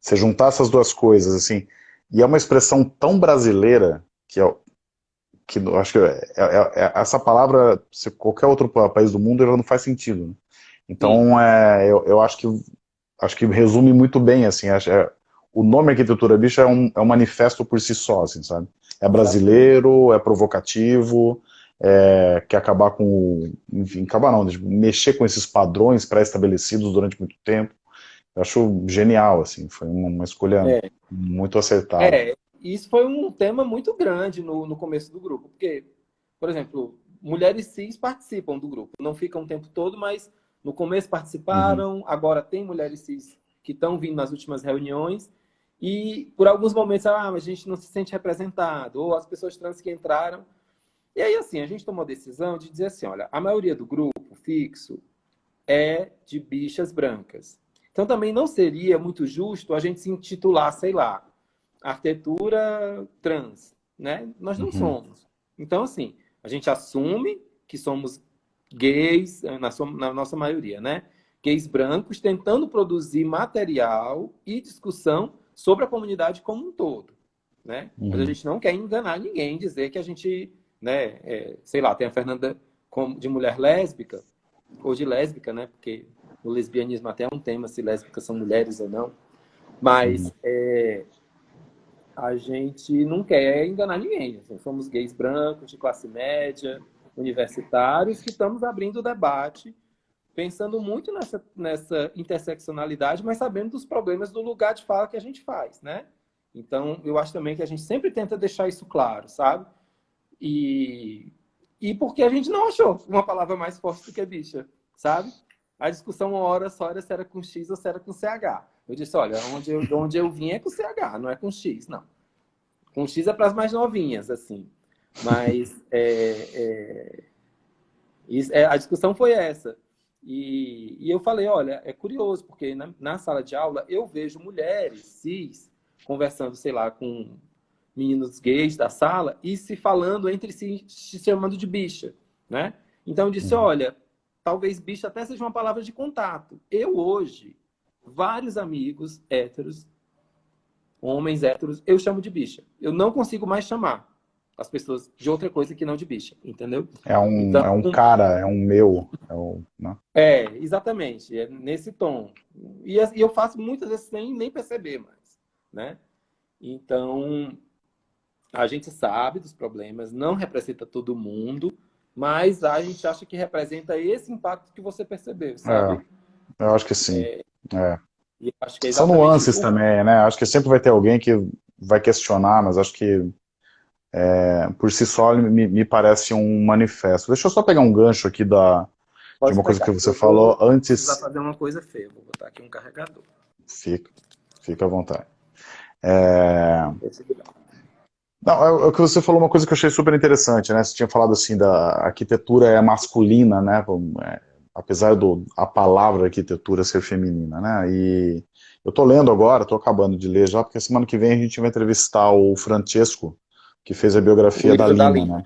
se juntar essas duas coisas, assim, e é uma expressão tão brasileira que é, que acho que é, é, é, essa palavra, se qualquer outro país do mundo, ela não faz sentido. Né? Então, é, eu, eu acho que acho que resume muito bem, assim, é, o nome Arquitetura Bicha é um, é um manifesto por si só, assim, sabe? É brasileiro, é provocativo, é, quer acabar com, enfim, acabar não, mexer com esses padrões pré-estabelecidos durante muito tempo. Eu acho genial, assim, foi uma, uma escolha é. muito acertada. É, isso foi um tema muito grande no, no começo do grupo, porque, por exemplo, mulheres cis participam do grupo, não ficam o tempo todo, mas no começo participaram, uhum. agora tem mulheres cis que estão vindo nas últimas reuniões, e por alguns momentos ah, a gente não se sente representado, ou as pessoas trans que entraram. E aí, assim, a gente tomou a decisão de dizer assim, olha, a maioria do grupo fixo é de bichas brancas. Então também não seria muito justo a gente se intitular, sei lá, arquitetura trans, né? Nós não uhum. somos. Então, assim, a gente assume que somos gays, eh, na, sua, na nossa maioria, né? Gays brancos tentando produzir material e discussão sobre a comunidade como um todo, né? Uhum. Mas a gente não quer enganar ninguém, dizer que a gente, né, é, sei lá, tem a Fernanda de mulher lésbica, ou de lésbica, né? Porque o lesbianismo até é um tema, se lésbicas são mulheres ou não. Mas uhum. é, a gente não quer enganar ninguém. Assim, somos gays brancos, de classe média, universitários que estamos abrindo o debate, pensando muito nessa, nessa interseccionalidade, mas sabendo dos problemas do lugar de fala que a gente faz, né? Então, eu acho também que a gente sempre tenta deixar isso claro, sabe? E, e porque a gente não achou uma palavra mais forte do que bicha, sabe? A discussão uma hora só era se era com X ou se era com CH. Eu disse, olha, onde eu, onde eu vim é com CH, não é com X, não. Com X é para as mais novinhas, assim. Mas é, é, é, a discussão foi essa. E, e, eu falei, olha, é curioso, porque na, na, sala de aula eu vejo mulheres cis conversando, sei lá, com meninos gays da sala e se falando entre si, se chamando de bicha, né? Então eu disse, uhum. olha, talvez bicha até seja uma palavra de contato. Eu hoje, vários amigos héteros homens héteros, eu chamo de bicha. Eu não consigo mais chamar as pessoas de outra coisa que não de bicha, entendeu? É um, então, é um cara, é um meu. É, um, né? é exatamente, é nesse tom. E, eu faço muitas vezes sem nem perceber mais, né? Então, a gente sabe dos problemas, não representa todo mundo, mas a gente acha que representa esse impacto que você percebeu, sabe? É, eu acho que sim. É, é. Que é São nuances o... também, né? Acho que sempre vai ter alguém que vai questionar, mas acho que é, por si só me, me, parece um manifesto. Deixa eu só pegar um gancho aqui da, de uma coisa que você eu falou vou, antes. Vou fazer uma coisa feia, vou botar aqui um carregador. Fica, fica à vontade. É... Não, é, é o que você falou uma coisa que eu achei super interessante, né? Você tinha falado assim da arquitetura é masculina, né? Apesar do a palavra arquitetura ser feminina, né? E eu tô lendo agora, tô acabando de ler já, porque semana que vem a gente vai entrevistar o Francesco, que fez a biografia da Lina, da Lina,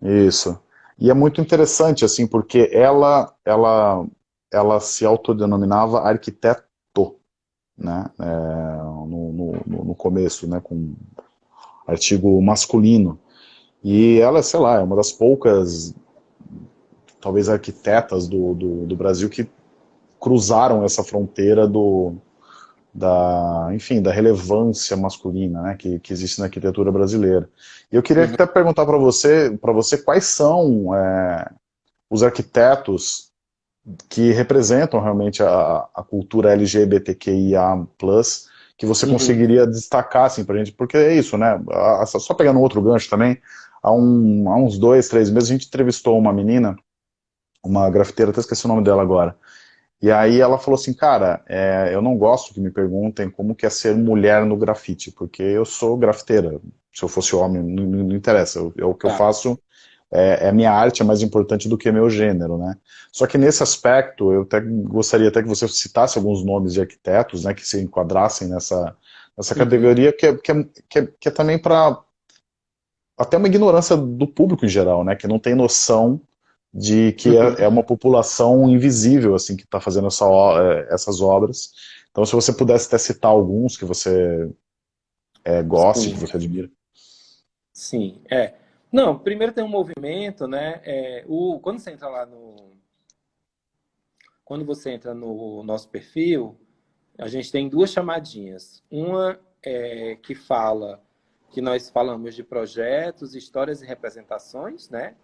né? Isso. E é muito interessante, assim, porque ela, ela, ela se autodenominava arquiteto, né? É, no, no, no começo, né? Com artigo masculino. E ela, sei lá, é uma das poucas, talvez, arquitetas do, do, do Brasil que cruzaram essa fronteira do, da, enfim, da relevância masculina né, que, que existe na arquitetura brasileira. E eu queria uhum. até perguntar para você, para você quais são é, os arquitetos que representam realmente a, a cultura LGBTQIA+, que você uhum. conseguiria destacar, assim, pra gente, porque é isso, né, a, só pegando um outro gancho também, há, um, há uns dois, três meses a gente entrevistou uma menina, uma grafiteira, até esqueci o nome dela agora, e aí ela falou assim, cara, é, eu não gosto que me perguntem como que é ser mulher no grafite, porque eu sou grafiteira, se eu fosse homem, não, não interessa, eu, eu, o que eu tá. faço é, é minha arte é mais importante do que meu gênero, né? Só que nesse aspecto, eu até gostaria até que você citasse alguns nomes de arquitetos, né, que se enquadrassem nessa, nessa uhum. categoria, que é, que é, que é, que é também para até uma ignorância do público em geral, né, que não tem noção de que é, uhum. é, uma população invisível, assim, que está fazendo essa, é, essas obras. Então, se você pudesse até citar alguns que você é, goste, Sim. que você admira. Sim, é. Não, primeiro tem um movimento, né? É, o, quando você entra lá no. Quando você entra no nosso perfil, a gente tem duas chamadinhas. Uma é, que fala que nós falamos de projetos, histórias e representações, né?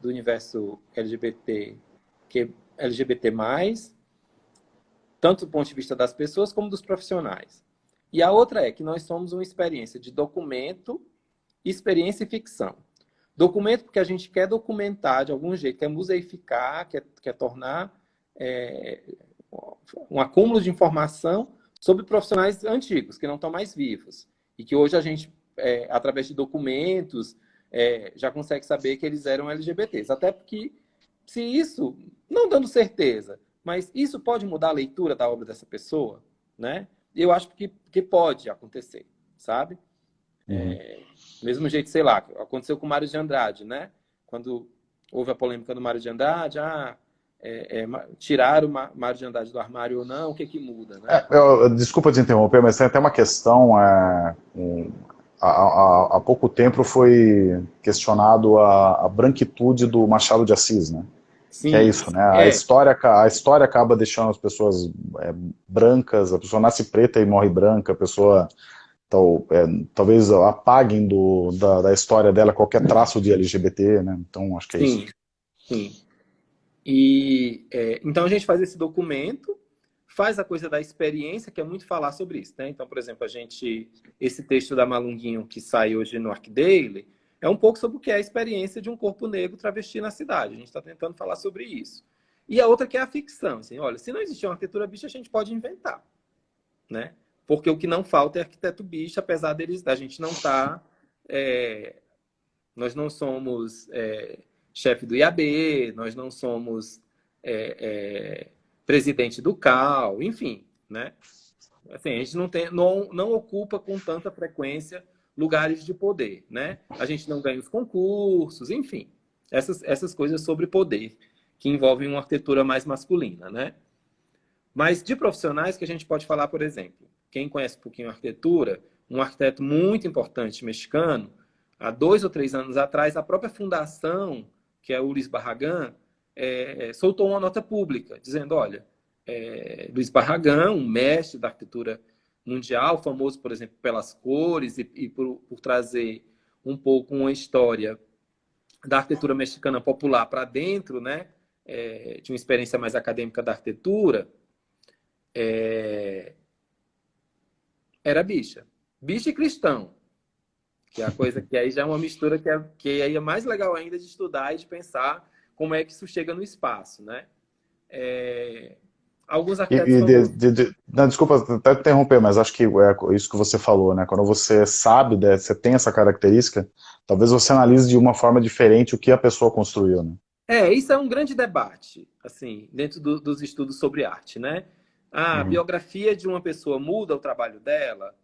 Do universo LGBT, que LGBT+, tanto do ponto de vista das pessoas como dos profissionais. E a outra é que nós somos uma experiência de documento, experiência e ficção. Documento porque a gente quer documentar de algum jeito, quer museificar, quer, quer tornar é, um acúmulo de informação sobre profissionais antigos, que não estão mais vivos. E que hoje a gente, é, através de documentos, é, já consegue saber que eles eram LGBTs. Até porque, se isso, não dando certeza, mas isso pode mudar a leitura da obra dessa pessoa, né? Eu acho que, que pode acontecer, sabe? Uhum. É, mesmo jeito, sei lá, aconteceu com o Mário de Andrade, né? Quando houve a polêmica do Mário de Andrade, ah, é, é, tirar o Mário de Andrade do armário ou não, o que que muda, né? É, eu, desculpa te interromper, mas tem até uma questão, é, um, há, há, pouco tempo foi questionado a, a, branquitude do Machado de Assis, né? Sim, que é isso, né? A, é. história, a história acaba deixando as pessoas é, brancas, a pessoa nasce preta e morre branca, a pessoa tal, é, talvez apaguem do, da, da, história dela qualquer traço de LGBT, né? Então, acho que é sim, isso. Sim, E, é, então, a gente faz esse documento, faz a coisa da experiência, que é muito falar sobre isso, né? Então, por exemplo, a gente, esse texto da Malunguinho que sai hoje no ArcDaily, é um pouco sobre o que é a experiência de um corpo negro travesti na cidade. A gente está tentando falar sobre isso. E a outra que é a ficção. Assim, olha, se não existir uma arquitetura bicha, a gente pode inventar, né? porque o que não falta é arquiteto bicho, apesar deles, da gente não estar... Tá, é, nós não somos é, chefe do IAB, nós não somos é, é, presidente do CAL, enfim, né? Assim, a gente não, tem, não, não ocupa com tanta frequência lugares de poder, né? A gente não ganha os concursos, enfim. Essas, essas coisas sobre poder, que envolvem uma arquitetura mais masculina, né? Mas de profissionais que a gente pode falar, por exemplo, quem conhece um pouquinho a arquitetura, um arquiteto muito importante mexicano, há dois ou três anos atrás, a própria fundação, que é Luiz Barragan, é, é, soltou uma nota pública, dizendo, olha, é, Luiz Barragan, um mestre da arquitetura mundial, famoso, por exemplo, pelas cores e, e por, por, trazer um pouco uma história da arquitetura mexicana popular para dentro, né, é, de uma experiência mais acadêmica da arquitetura, é, era bicha. Bicha e cristão. Que é a coisa que aí já é uma mistura que é, que aí é mais legal ainda de estudar e de pensar como é que isso chega no espaço, né? É, alguns arquitetos... E, de, de, de, não, desculpa até interromper, mas acho que é isso que você falou, né? Quando você sabe, né, você tem essa característica, talvez você analise de uma forma diferente o que a pessoa construiu, né? É, isso é um grande debate, assim, dentro do, dos estudos sobre arte, né? A uhum. biografia de uma pessoa muda o trabalho dela?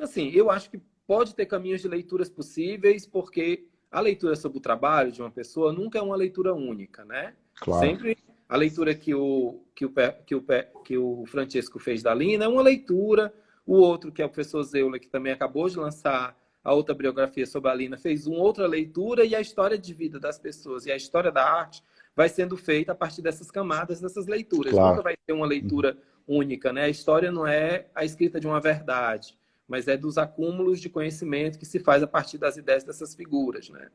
Assim, eu acho que pode ter caminhos de leituras possíveis, porque a leitura sobre o trabalho de uma pessoa nunca é uma leitura única, né? Claro. Sempre a leitura que o, que o, que o, que o Francesco fez da Lina é uma leitura, o outro, que é o professor Zeula, que também acabou de lançar a outra biografia sobre a Lina, fez uma outra leitura, e a história de vida das pessoas e a história da arte vai sendo feita a partir dessas camadas, dessas leituras. Claro. Nunca vai ter uma leitura única, né? A história não é a escrita de uma verdade mas é dos acúmulos de conhecimento que se faz a partir das ideias dessas figuras, né?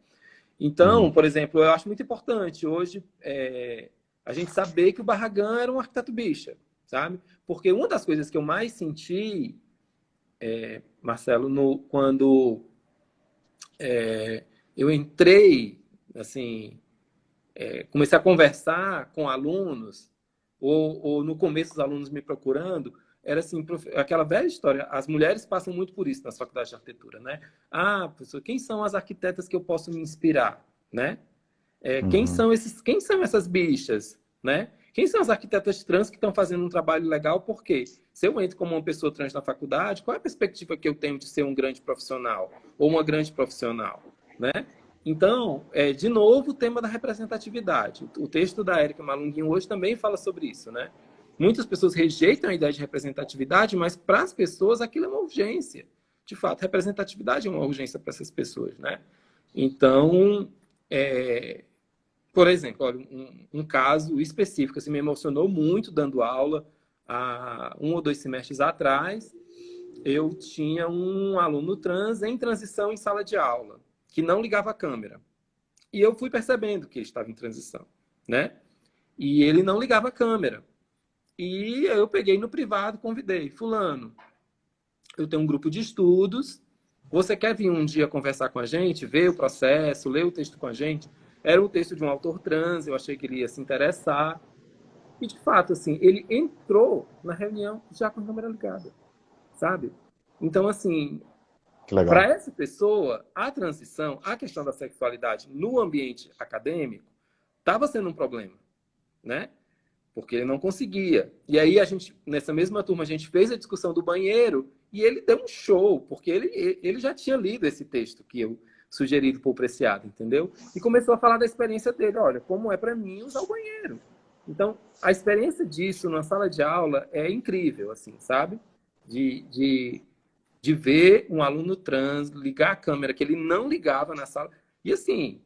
Então, uhum. por exemplo, eu acho muito importante hoje é, a gente saber que o Barragan era um arquiteto bicha, sabe? Porque uma das coisas que eu mais senti, é, Marcelo, no, quando é, eu entrei, assim, é, comecei a conversar com alunos, ou, ou no começo os alunos me procurando, era assim, aquela velha história, as mulheres passam muito por isso nas faculdades de arquitetura, né? Ah, professor, quem são as arquitetas que eu posso me inspirar, né? É, uhum. Quem são esses, quem são essas bichas, né? Quem são as arquitetas trans que estão fazendo um trabalho legal? Por quê? Se eu entro como uma pessoa trans na faculdade, qual é a perspectiva que eu tenho de ser um grande profissional ou uma grande profissional, né? Então, é, de novo, o tema da representatividade. O texto da Érica Malunguinho hoje também fala sobre isso, né? Muitas pessoas rejeitam a ideia de representatividade, mas para as pessoas aquilo é uma urgência. De fato, representatividade é uma urgência para essas pessoas, né? Então, é... por exemplo, olha, um, um, caso específico, assim, me emocionou muito dando aula há um ou dois semestres atrás. Eu tinha um aluno trans em transição em sala de aula, que não ligava a câmera. E eu fui percebendo que ele estava em transição, né? E ele não ligava a câmera. E eu peguei no privado, convidei, fulano, eu tenho um grupo de estudos, você quer vir um dia conversar com a gente, ver o processo, ler o texto com a gente? Era um texto de um autor trans, eu achei que ele ia se interessar. E, de fato, assim, ele entrou na reunião já com a câmera ligada, sabe? Então, assim, para essa pessoa, a transição, a questão da sexualidade no ambiente acadêmico estava sendo um problema, né? Porque ele não conseguia. E aí a gente, nessa mesma turma, a gente fez a discussão do banheiro e ele deu um show, porque ele, ele já tinha lido esse texto que eu sugerido por Preciado, entendeu? E começou a falar da experiência dele, olha, como é para mim usar o banheiro. Então, a experiência disso na sala de aula é incrível, assim, sabe? De, de, de ver um aluno trans ligar a câmera que ele não ligava na sala. E assim,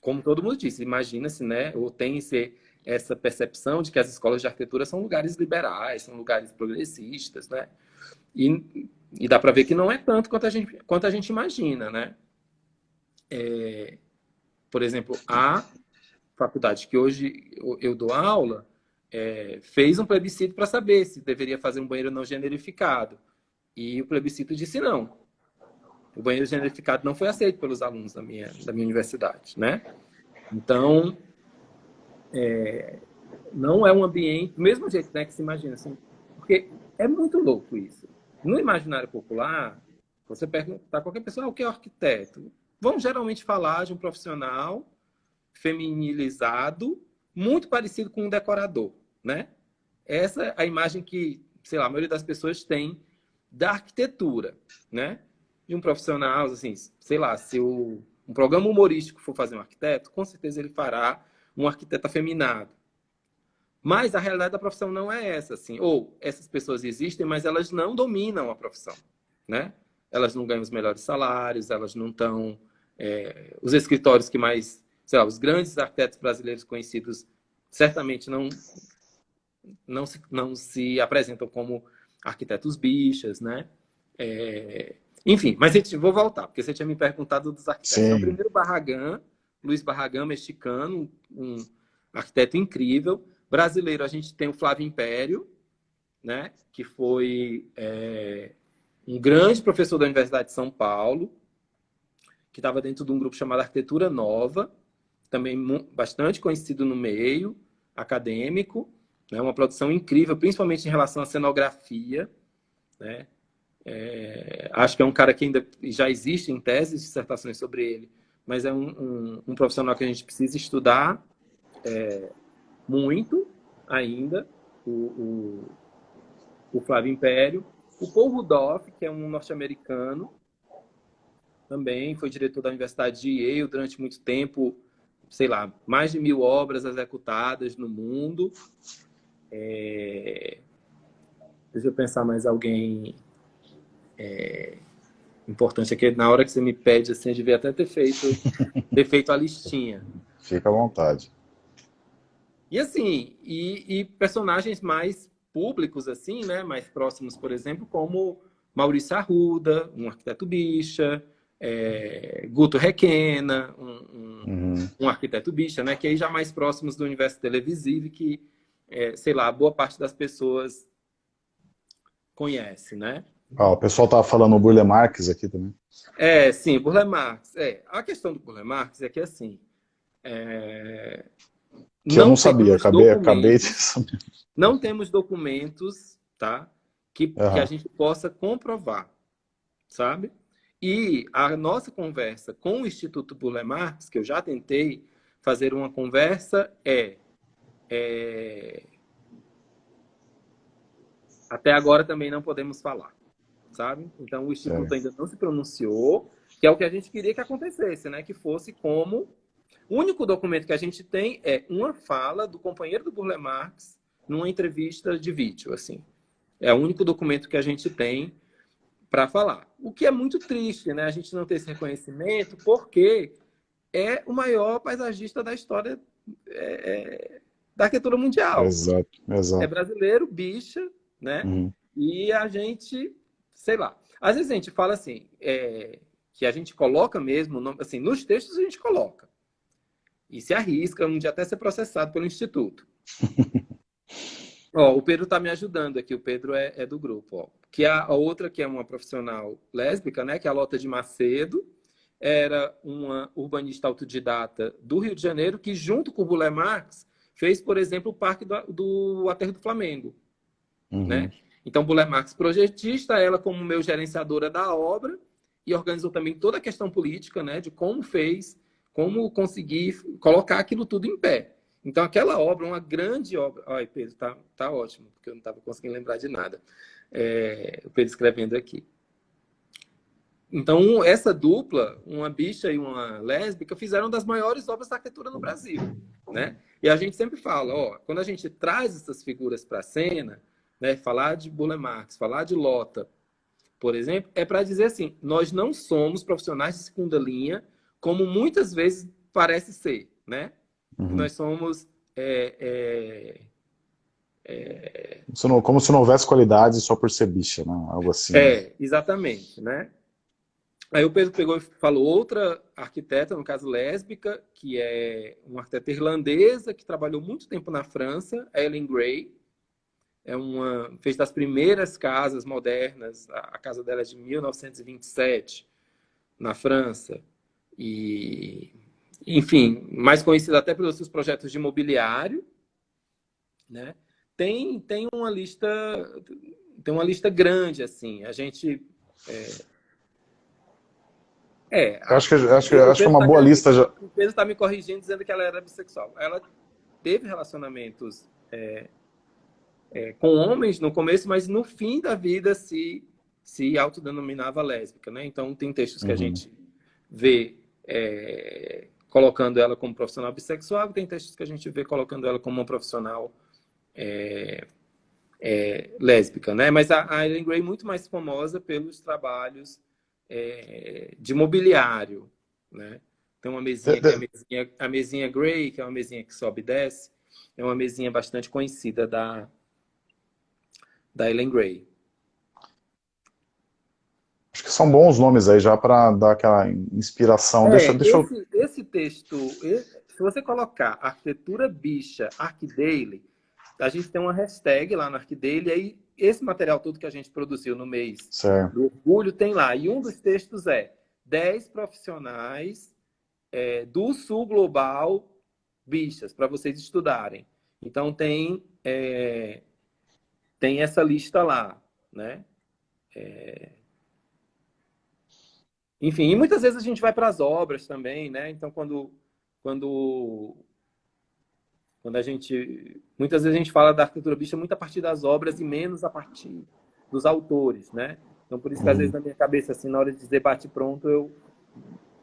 como todo mundo disse, imagina-se, né? Ou tem esse essa percepção de que as escolas de arquitetura são lugares liberais, são lugares progressistas, né? E, e dá para ver que não é tanto quanto a gente, quanto a gente imagina, né? É, por exemplo, a faculdade que hoje eu dou aula é, fez um plebiscito para saber se deveria fazer um banheiro não generificado. E o plebiscito disse não. O banheiro generificado não foi aceito pelos alunos da minha, da minha universidade, né? Então, é, não é um ambiente, do mesmo jeito né, que se imagina, assim, porque é muito louco isso. No imaginário popular, você pergunta a qualquer pessoa, ah, o que é arquiteto? Vão geralmente falar de um profissional feminilizado, muito parecido com um decorador, né? Essa é a imagem que, sei lá, a maioria das pessoas tem da arquitetura, né? De um profissional, assim, sei lá, se o, um programa humorístico for fazer um arquiteto, com certeza ele fará um arquiteto afeminado. Mas a realidade da profissão não é essa, assim. Ou essas pessoas existem, mas elas não dominam a profissão, né? Elas não ganham os melhores salários, elas não estão... É, os escritórios que mais... Sei lá, os grandes arquitetos brasileiros conhecidos certamente não, não, se, não se apresentam como arquitetos bichas, né? É, enfim, mas vou voltar, porque você tinha me perguntado dos arquitetos. Sim. O primeiro Barragan, Luiz Barragan, mexicano, um arquiteto incrível. Brasileiro, a gente tem o Flávio Império, né? que foi é, um grande professor da Universidade de São Paulo, que estava dentro de um grupo chamado Arquitetura Nova, também bastante conhecido no meio acadêmico, né? uma produção incrível, principalmente em relação à cenografia, né? É, acho que é um cara que ainda já existe em teses, dissertações sobre ele, mas é um, um, um profissional que a gente precisa estudar é, muito ainda, o, o, o, Flávio Império. O Paul Rudolph, que é um norte-americano, também foi diretor da Universidade de Yale durante muito tempo, sei lá, mais de mil obras executadas no mundo. É... Deixa eu pensar mais alguém é, importante aqui, na hora que você me pede, assim, eu devia até ter feito, ter feito a listinha. Fica à vontade. E assim, e, e, personagens mais públicos, assim, né, mais próximos, por exemplo, como Maurício Arruda, um arquiteto bicha, é, Guto Requena, um, um, uhum. um, arquiteto bicha, né, que aí já mais próximos do universo televisivo que, é, sei lá, boa parte das pessoas conhece, né? Ah, o pessoal estava falando o Burle Marx aqui também. É, sim, Burle Marx. É, a questão do Burle Marx é que, assim... É... Que não eu não sabia, acabei, acabei de saber. Não temos documentos, tá? Que, uhum. que a gente possa comprovar, sabe? E a nossa conversa com o Instituto Burle Marx, que eu já tentei fazer uma conversa, é, é... Até agora também não podemos falar sabe? Então o Instituto é. ainda não se pronunciou, que é o que a gente queria que acontecesse, né? Que fosse como... O único documento que a gente tem é uma fala do companheiro do Burle Marx numa entrevista de vídeo, assim. É o único documento que a gente tem para falar. O que é muito triste, né? A gente não ter esse reconhecimento, porque é o maior paisagista da história é, é da arquitetura mundial. Exato, exato. É brasileiro, bicha, né? Uhum. E a gente sei lá. Às vezes a gente fala assim, é, que a gente coloca mesmo, assim, nos textos a gente coloca. E se arrisca um dia até ser processado pelo Instituto. ó, o Pedro está me ajudando aqui, o Pedro é, é do grupo. Ó. Que a, a, outra, que é uma profissional lésbica, né, que é a Lota de Macedo, era uma urbanista autodidata do Rio de Janeiro, que junto com o Bulé Marx fez, por exemplo, o Parque do, do Aterro do Flamengo. Uhum. Né? Então, Buller Marx, projetista, ela como meu gerenciadora da obra e organizou também toda a questão política, né, de como fez, como conseguir colocar aquilo tudo em pé. Então, aquela obra, uma grande obra... Ai, Pedro, tá, tá ótimo, porque eu não estava conseguindo lembrar de nada. É, o Pedro escrevendo aqui. Então, essa dupla, uma bicha e uma lésbica, fizeram das maiores obras da arquitetura no Brasil. Né? E a gente sempre fala, ó, quando a gente traz essas figuras para a cena, né, falar de Burle Marx, falar de Lota, por exemplo, é para dizer assim, nós não somos profissionais de segunda linha, como muitas vezes parece ser, né? Uhum. Nós somos... É, é, é... Como se não houvesse qualidade só por ser bicha, né? Algo assim. É, exatamente, né? Aí o Pedro pegou e falou outra arquiteta, no caso lésbica, que é uma arquiteta irlandesa que trabalhou muito tempo na França, Ellen Gray, é uma fez das primeiras casas modernas. A, casa dela é de 1927 na França e enfim, mais conhecida até pelos seus projetos de imobiliário, né? Tem tem uma lista tem uma lista grande assim. A gente é, é acho que acho que acho que é uma tá boa lista já. O Pedro está me corrigindo dizendo que ela era bissexual. Ela teve relacionamentos é, é, com homens no começo, mas no fim da vida se, se autodenominava lésbica. Né? Então, tem textos que uhum. a gente vê é, colocando ela como profissional bissexual, tem textos que a gente vê colocando ela como uma profissional é, é, lésbica, né? Mas a, a Ellen Gray é muito mais famosa pelos trabalhos é, de mobiliário, né? Tem uma mesinha, que é a mesinha, a mesinha Gray, que é uma mesinha que sobe e desce, é uma mesinha bastante conhecida da, da Ellen Gray. Acho que são bons nomes aí já para dar aquela inspiração. É, deixa, deixa esse, eu... esse texto, se você colocar arquitetura bicha, ArcDaily, a gente tem uma hashtag lá no ArcDaily, aí esse material todo que a gente produziu no mês certo. do orgulho tem lá. E um dos textos é 10 profissionais é, do sul global bichas, para vocês estudarem. Então tem, é, tem essa lista lá, né? É... Enfim, e muitas vezes a gente vai para as obras também, né? Então, quando, quando, quando a gente... Muitas vezes a gente fala da arquitetura bicha muito a partir das obras e menos a partir dos autores, né? Então, por isso que às vezes na minha cabeça, assim, na hora de dizer bate pronto, eu,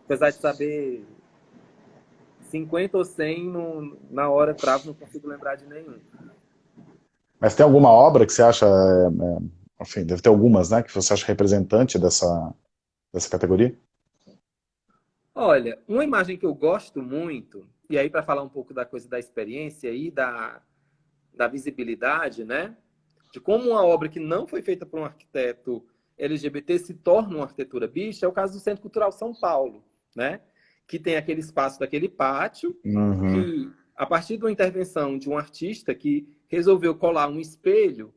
apesar de saber 50 ou 100, no, na hora travo, não consigo lembrar de nenhum. Mas tem alguma obra que você acha, é, é, enfim, deve ter algumas, né, que você acha representante dessa, dessa categoria? Olha, uma imagem que eu gosto muito, e aí para falar um pouco da coisa da experiência e da, da visibilidade, né? De como uma obra que não foi feita por um arquiteto LGBT se torna uma arquitetura bicha, é o caso do Centro Cultural São Paulo, né? Que tem aquele espaço daquele pátio, uhum. que a partir de uma intervenção de um artista que resolveu colar um espelho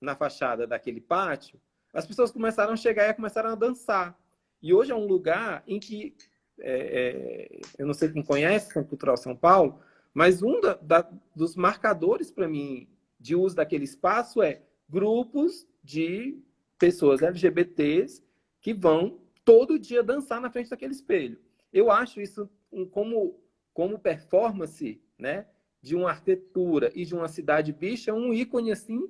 na fachada daquele pátio, as pessoas começaram a chegar e começaram a dançar. E hoje é um lugar em que, é, é, eu não sei quem conhece Centro Cultural São Paulo, mas um da, da, dos marcadores para mim de uso daquele espaço é grupos de pessoas LGBTs que vão todo dia dançar na frente daquele espelho. Eu acho isso como, como performance né, de uma arquitetura e de uma cidade bicha um ícone assim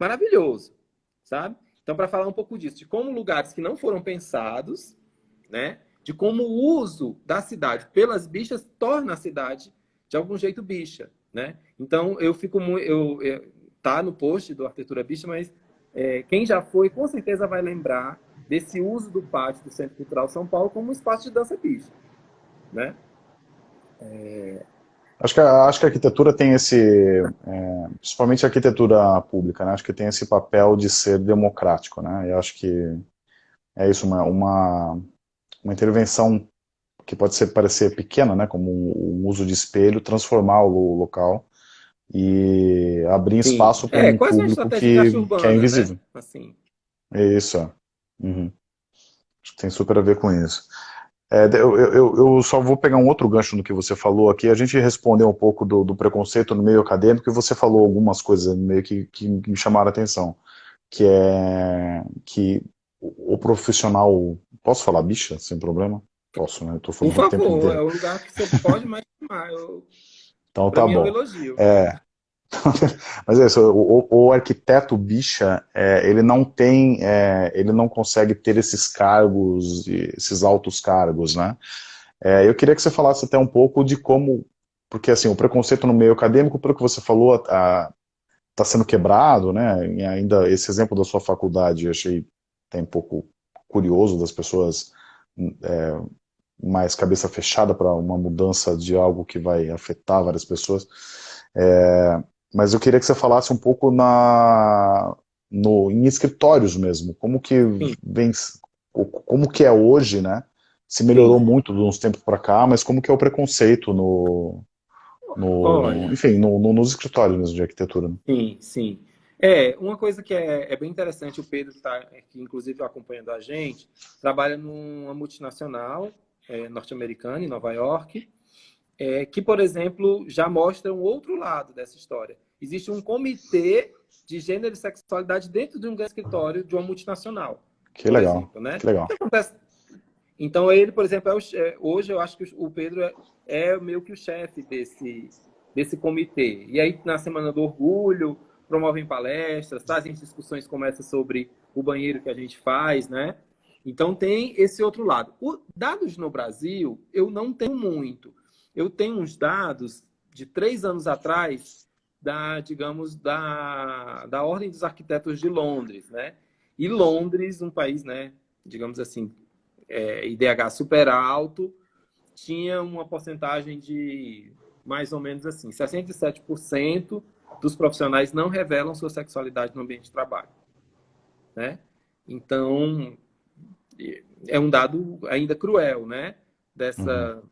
maravilhoso, sabe? Então, para falar um pouco disso, de como lugares que não foram pensados, né? De como o uso da cidade pelas bichas torna a cidade de algum jeito bicha, né? Então, eu fico muito... Eu, eu, tá no post do Arquitetura Bicha, mas é, quem já foi, com certeza vai lembrar desse uso do pátio do Centro Cultural São Paulo como espaço de dança bicha, né? É... Acho que, acho que a arquitetura tem esse, é, principalmente a arquitetura pública, né? acho que tem esse papel de ser democrático, né? Eu acho que é isso, uma, uma, uma intervenção que pode ser, parecer pequena, né? Como o um, uso de espelho, transformar o local e abrir Sim. espaço para é, um público que, urbana, que é invisível. Né? Assim. Isso, é. uhum. Acho que tem super a ver com isso. É, eu, eu, eu, só vou pegar um outro gancho no que você falou aqui. A gente respondeu um pouco do, do preconceito no meio acadêmico e você falou algumas coisas meio que, que, me chamaram a atenção. Que é que o, profissional... Posso falar bicha, sem problema? Posso, né? Eu tô falando Por favor, é o lugar que você pode mais chamar. Eu... Então pra tá bom. É, um elogio. é, Mas é isso, o, o arquiteto bicha, é, ele não tem, é, ele não consegue ter esses cargos, esses altos cargos, né? É, eu queria que você falasse até um pouco de como, porque assim, o preconceito no meio acadêmico, pelo que você falou, está sendo quebrado, né? E ainda esse exemplo da sua faculdade, eu achei até um pouco curioso das pessoas é, mais cabeça fechada para uma mudança de algo que vai afetar várias pessoas. É, mas eu queria que você falasse um pouco na, no, em escritórios mesmo, como que vem, como que é hoje, né? Se melhorou Sim. muito de uns tempos para cá, mas como que é o preconceito no, no enfim, no, no, nos escritórios mesmo de arquitetura? Né? Sim, sim. É, uma coisa que é, é bem interessante, o Pedro está, inclusive acompanhando a gente, trabalha numa multinacional é, norte-americana, em Nova York, é, que, por exemplo, já mostra um outro lado dessa história existe um comitê de gênero e sexualidade dentro de um grande escritório de uma multinacional. Que legal, exemplo, né? que legal. Então, ele, por exemplo, é o, hoje eu acho que o Pedro é, é meio que o chefe desse, desse comitê. E aí, na Semana do Orgulho, promovem palestras, trazem discussões como essa sobre o banheiro que a gente faz, né? Então, tem esse outro lado. O, dados no Brasil, eu não tenho muito. Eu tenho uns dados de três anos atrás da, digamos, da, da Ordem dos Arquitetos de Londres, né? E Londres, um país, né, digamos assim, é, IDH super alto, tinha uma porcentagem de mais ou menos assim, 67% dos profissionais não revelam sua sexualidade no ambiente de trabalho, né? Então, é um dado ainda cruel, né? Dessa, uhum.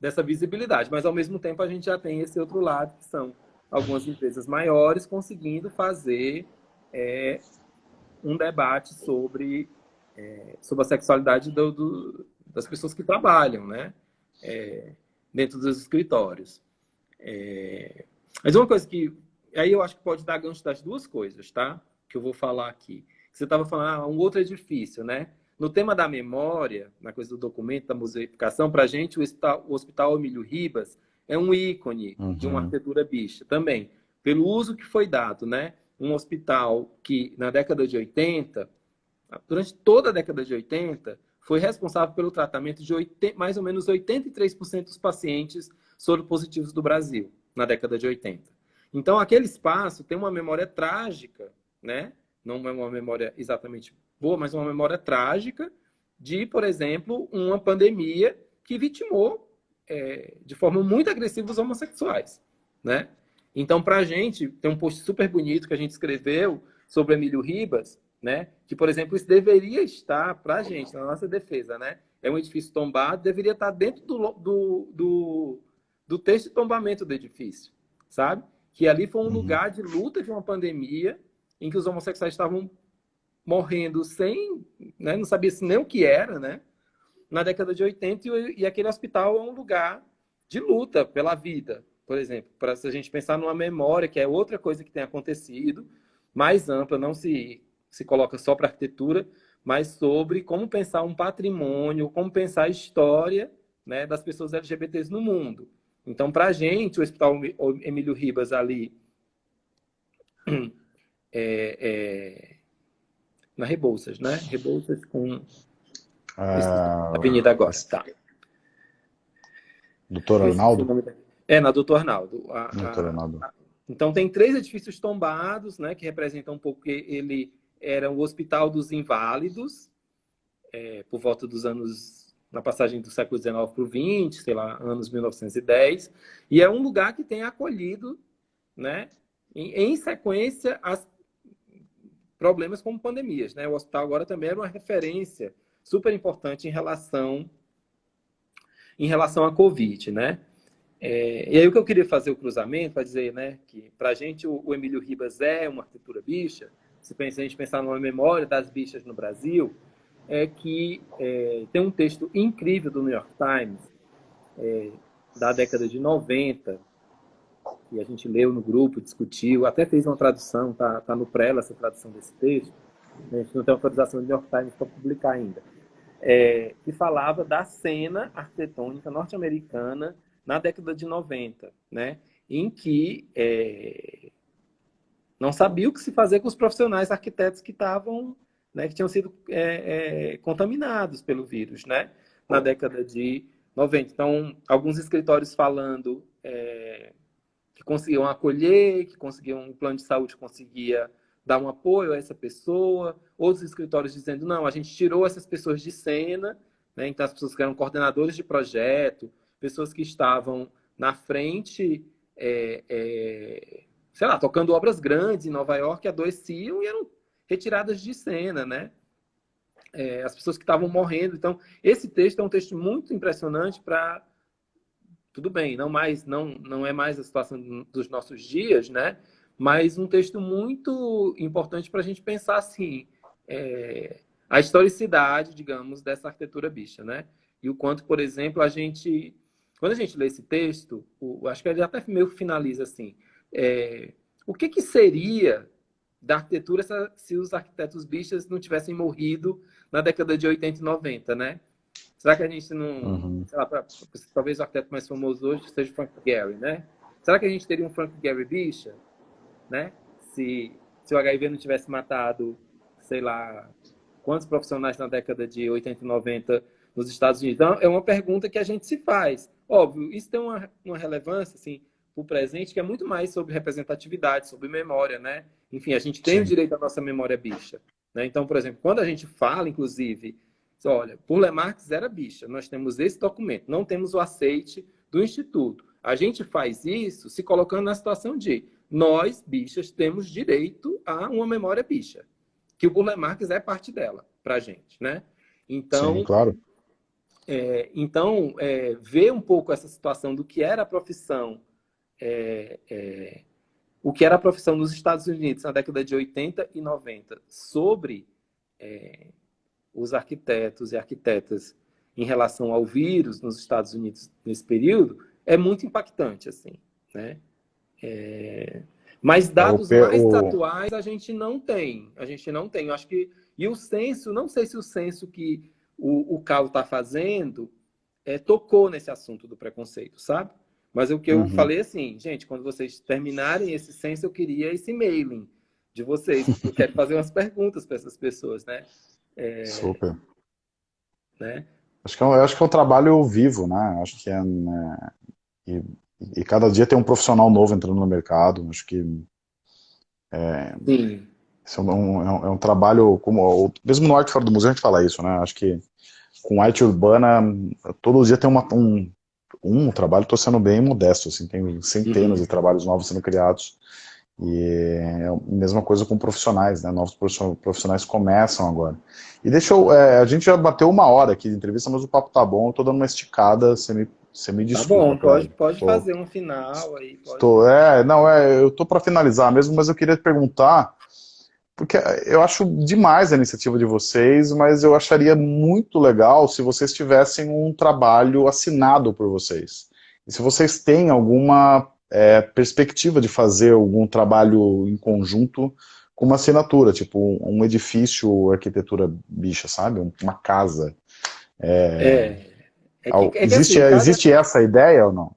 Dessa visibilidade. Mas, ao mesmo tempo, a gente já tem esse outro lado, que são algumas empresas maiores conseguindo fazer é, um debate sobre, é, sobre a sexualidade do, do, das pessoas que trabalham, né? É, dentro dos escritórios. É... Mas uma coisa que... Aí eu acho que pode dar gancho das duas coisas, tá? Que eu vou falar aqui. Você estava falando, ah, um outro edifício, né? No tema da memória, na coisa do documento, da museificação, para a gente, o hospital, o hospital Emílio Ribas é um ícone uhum. de uma uhum. arquitetura bicha também, pelo uso que foi dado, né? Um hospital que, na década de 80, durante toda a década de 80, foi responsável pelo tratamento de 80, mais ou menos 83% dos pacientes soropositivos do Brasil, na década de 80. Então, aquele espaço tem uma memória trágica, né? não é uma memória exatamente boa, mas uma memória trágica de, por exemplo, uma pandemia que vitimou é, de forma muito agressiva os homossexuais, né? Então, para a gente, tem um post super bonito que a gente escreveu sobre Emílio Ribas, né? Que, por exemplo, isso deveria estar para a gente, na nossa defesa, né? É um edifício tombado, deveria estar dentro do, do, do, do texto de tombamento do edifício, sabe? Que ali foi um uhum. lugar de luta de uma pandemia em que os homossexuais estavam morrendo sem, né? Não sabia nem o que era, né? Na década de 80 e, e aquele hospital é um lugar de luta pela vida, por exemplo, para se a gente pensar numa memória, que é outra coisa que tem acontecido, mais ampla, não se se coloca só para arquitetura, mas sobre como pensar um patrimônio, como pensar a história né, das pessoas LGBTs no mundo. Então, para a gente, o Hospital Emílio Ribas ali, é, é, na Rebouças, né? Rebouças com ah, Avenida Agosta. Tá. Doutor Arnaldo? É, na Doutor Arnaldo. A, Doutor Arnaldo. A, então, tem três edifícios tombados, né, que representam um pouco ele era o Hospital dos Inválidos, é, por volta dos anos, na passagem do século XIX para o XX, sei lá, anos 1910, e é um lugar que tem acolhido, né, em, em sequência, as problemas como pandemias. Né? O hospital agora também era uma referência super importante em relação, em relação à Covid, né? É, e aí o que eu queria fazer o cruzamento para dizer, né, que para a gente o, o Emílio Ribas é uma arquitetura bicha, se a gente pensar numa memória das bichas no Brasil, é que é, tem um texto incrível do New York Times, é, da década de 90, que a gente leu no grupo, discutiu, até fez uma tradução, tá, tá no prela essa tradução desse texto, né? a gente não tem autorização do New York Times para publicar ainda, é, que falava da cena arquitetônica norte-americana na década de 90, né? em que é, não sabia o que se fazer com os profissionais arquitetos que estavam, né, que tinham sido é, é, contaminados pelo vírus, né, na década de 90. Então, alguns escritórios falando conseguiam acolher, que conseguiam um plano de saúde conseguia dar um apoio a essa pessoa, outros escritórios dizendo não, a gente tirou essas pessoas de cena, né, então as pessoas que eram coordenadores de projeto, pessoas que estavam na frente é, é, sei lá, tocando obras grandes em Nova York, adoeciam e eram retiradas de cena, né? É, as pessoas que estavam morrendo. Então, esse texto é um texto muito impressionante para tudo bem, não mais não não é mais a situação dos nossos dias, né? Mas um texto muito importante para a gente pensar assim é, a historicidade, digamos, dessa arquitetura bicha, né? E o quanto, por exemplo, a gente quando a gente lê esse texto, o, acho que ele até meio finaliza assim é, o que, que seria da arquitetura se, os arquitetos bichas não tivessem morrido na década de 80 e 90, né? Será que a gente não... Uhum. Lá, pra, talvez o arquiteto mais famoso hoje seja o Frank Gehry, né? Será que a gente teria um Frank Gehry bicha? Né? Se, se o HIV não tivesse matado, sei lá, quantos profissionais na década de 80 e 90 nos Estados Unidos? Então, é uma pergunta que a gente se faz. Óbvio, isso tem uma, uma relevância, assim, o presente, que é muito mais sobre representatividade, sobre memória, né? Enfim, a gente tem Sim. o direito à nossa memória bicha. Né? Então, por exemplo, quando a gente fala, inclusive, olha, por Lemarx era bicha, nós temos esse documento, não temos o aceite do Instituto. A gente faz isso se colocando na situação de nós, bichas, temos direito a uma memória bicha, que o Burle Marx é parte dela para a gente, né? Então, Sim, claro. É, então, é, ver um pouco essa situação do que era a profissão, é, é o que era a profissão nos Estados Unidos na década de 80 e 90 sobre é, os arquitetos e arquitetas em relação ao vírus nos Estados Unidos nesse período, é muito impactante, assim, né? É... Mas dados o, mais atuais a gente não tem. A gente não tem. Eu acho que. E o censo, não sei se o censo que o, o Cal está fazendo é, tocou nesse assunto do preconceito, sabe? Mas o que eu uhum. falei assim, gente, quando vocês terminarem esse censo, eu queria esse mailing de vocês. Eu quero fazer umas perguntas para essas pessoas, né? É... Super. Né? Acho que, é, eu acho que é um trabalho vivo, né? Acho que é. Né? E e cada dia tem um profissional novo entrando no mercado. Acho que é, Sim. Isso é um, é, um, é um, trabalho, como mesmo no Arte Fora do Museu a gente fala isso, né? Acho que com arte urbana, todo dia tem uma, um, um trabalho, estou sendo bem modesto, assim, tem centenas uhum. de trabalhos novos sendo criados. E é a mesma coisa com profissionais, né? Novos profissionais começam agora. E deixa eu, é, a gente já bateu uma hora aqui de entrevista, mas o papo tá bom, eu tô dando uma esticada, você me você me desculpa. Tá bom, pode, pode fazer um final aí. Pode... Tô, é, não, é, eu tô para finalizar mesmo, mas eu queria perguntar, porque eu acho demais a iniciativa de vocês, mas eu acharia muito legal se vocês tivessem um trabalho assinado por vocês. E se vocês têm alguma é, perspectiva de fazer algum trabalho em conjunto com uma assinatura, tipo um edifício, arquitetura bicha, sabe? Uma casa. É, é é que, é existe, assim, existe essa ideia ou não?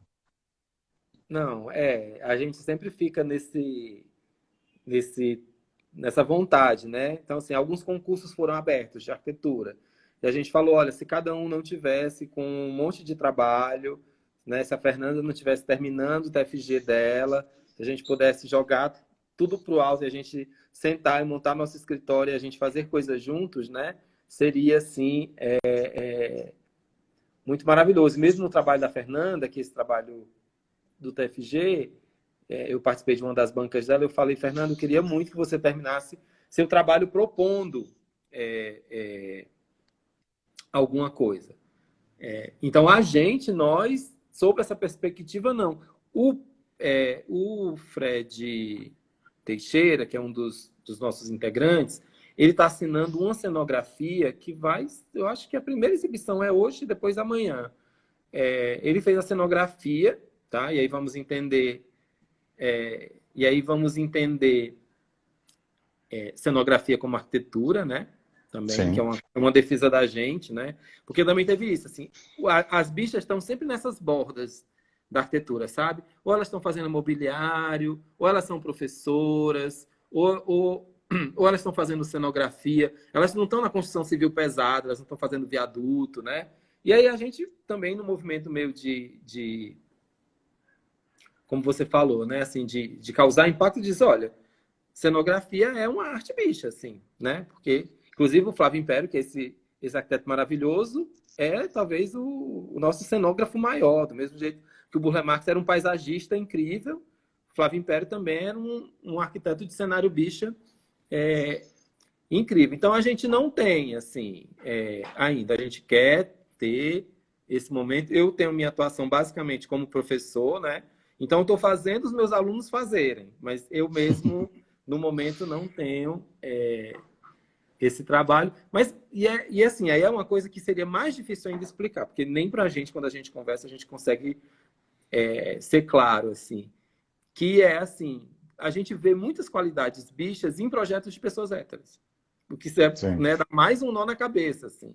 Não, é, a gente sempre fica nesse, nesse, nessa vontade, né? Então, assim, alguns concursos foram abertos de arquitetura. E a gente falou, olha, se cada um não tivesse com um monte de trabalho, né? Se a Fernanda não tivesse terminando o TFG dela, se a gente pudesse jogar tudo para o alto e a gente sentar e montar nosso escritório e a gente fazer coisas juntos, né? Seria, assim, é, é, muito maravilhoso. Mesmo no trabalho da Fernanda, que é esse trabalho do TFG, é, eu participei de uma das bancas dela, eu falei, Fernanda, eu queria muito que você terminasse seu trabalho propondo é, é, alguma coisa. Então, a gente, nós, sobre essa perspectiva, não. O, é, o Fred Teixeira, que é um dos, dos nossos integrantes, ele está assinando uma cenografia que vai, eu acho que a primeira exibição é hoje, depois amanhã. É, ele fez a cenografia, tá? E aí vamos entender, é, e aí vamos entender é, cenografia como arquitetura, né? Também, Sim. que é uma, é uma defesa da gente, né? Porque também teve isso, assim, as bichas estão sempre nessas bordas da arquitetura, sabe? Ou elas estão fazendo mobiliário, ou elas são professoras, ou, ou, ou elas estão fazendo cenografia, elas não estão na construção civil pesada, elas não estão fazendo viaduto, né? E aí a gente também no movimento meio de, de como você falou, né? Assim, de, de causar impacto, diz, olha, cenografia é uma arte bicha, assim, né? Porque, inclusive, o Flávio Império, que é esse, esse arquiteto maravilhoso, é talvez o, o nosso cenógrafo maior, do mesmo jeito que o Burle Marx era um paisagista incrível, o Flávio Império também era um, um arquiteto de cenário bicha é, incrível. Então, a gente não tem, assim, é, ainda. A gente quer ter esse momento. Eu tenho minha atuação basicamente como professor, né? Então, estou fazendo os meus alunos fazerem, mas eu mesmo, no momento, não tenho é, esse trabalho. Mas, e, é, e assim, aí é uma coisa que seria mais difícil ainda explicar, porque nem para a gente, quando a gente conversa, a gente consegue é, ser claro, assim. Que é assim, a gente vê muitas qualidades bichas em projetos de pessoas héteras. O que é, né, dá mais um nó na cabeça, assim.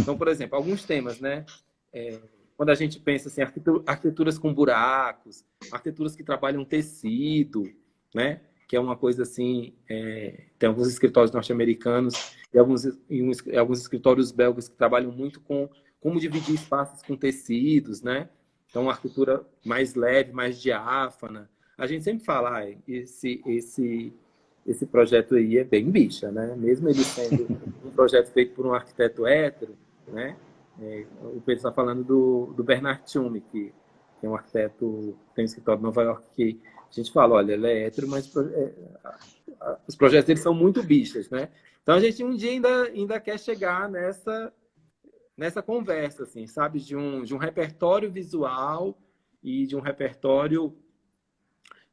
Então, por exemplo, alguns temas, né? É, quando a gente pensa assim, arquiteturas com buracos, arquiteturas que trabalham tecido, né? Que é uma coisa assim, é, tem alguns escritórios norte-americanos e alguns, e alguns escritórios belgas que trabalham muito com como dividir espaços com tecidos, né? Então, uma arquitetura mais leve, mais diáfana. A gente sempre fala, ah, esse, esse, esse projeto aí é bem bicha, né? Mesmo ele sendo um projeto feito por um arquiteto hétero, né? É, o Pedro está falando do, do Bernard Tchumi, que, é um arquiteto, tem um escritório em Nova York, que a gente fala, olha, ele é hétero, mas é, os projetos dele são muito bichas, né? Então a gente um dia ainda, ainda quer chegar nessa, nessa conversa, assim, sabe? De um, de um repertório visual e de um repertório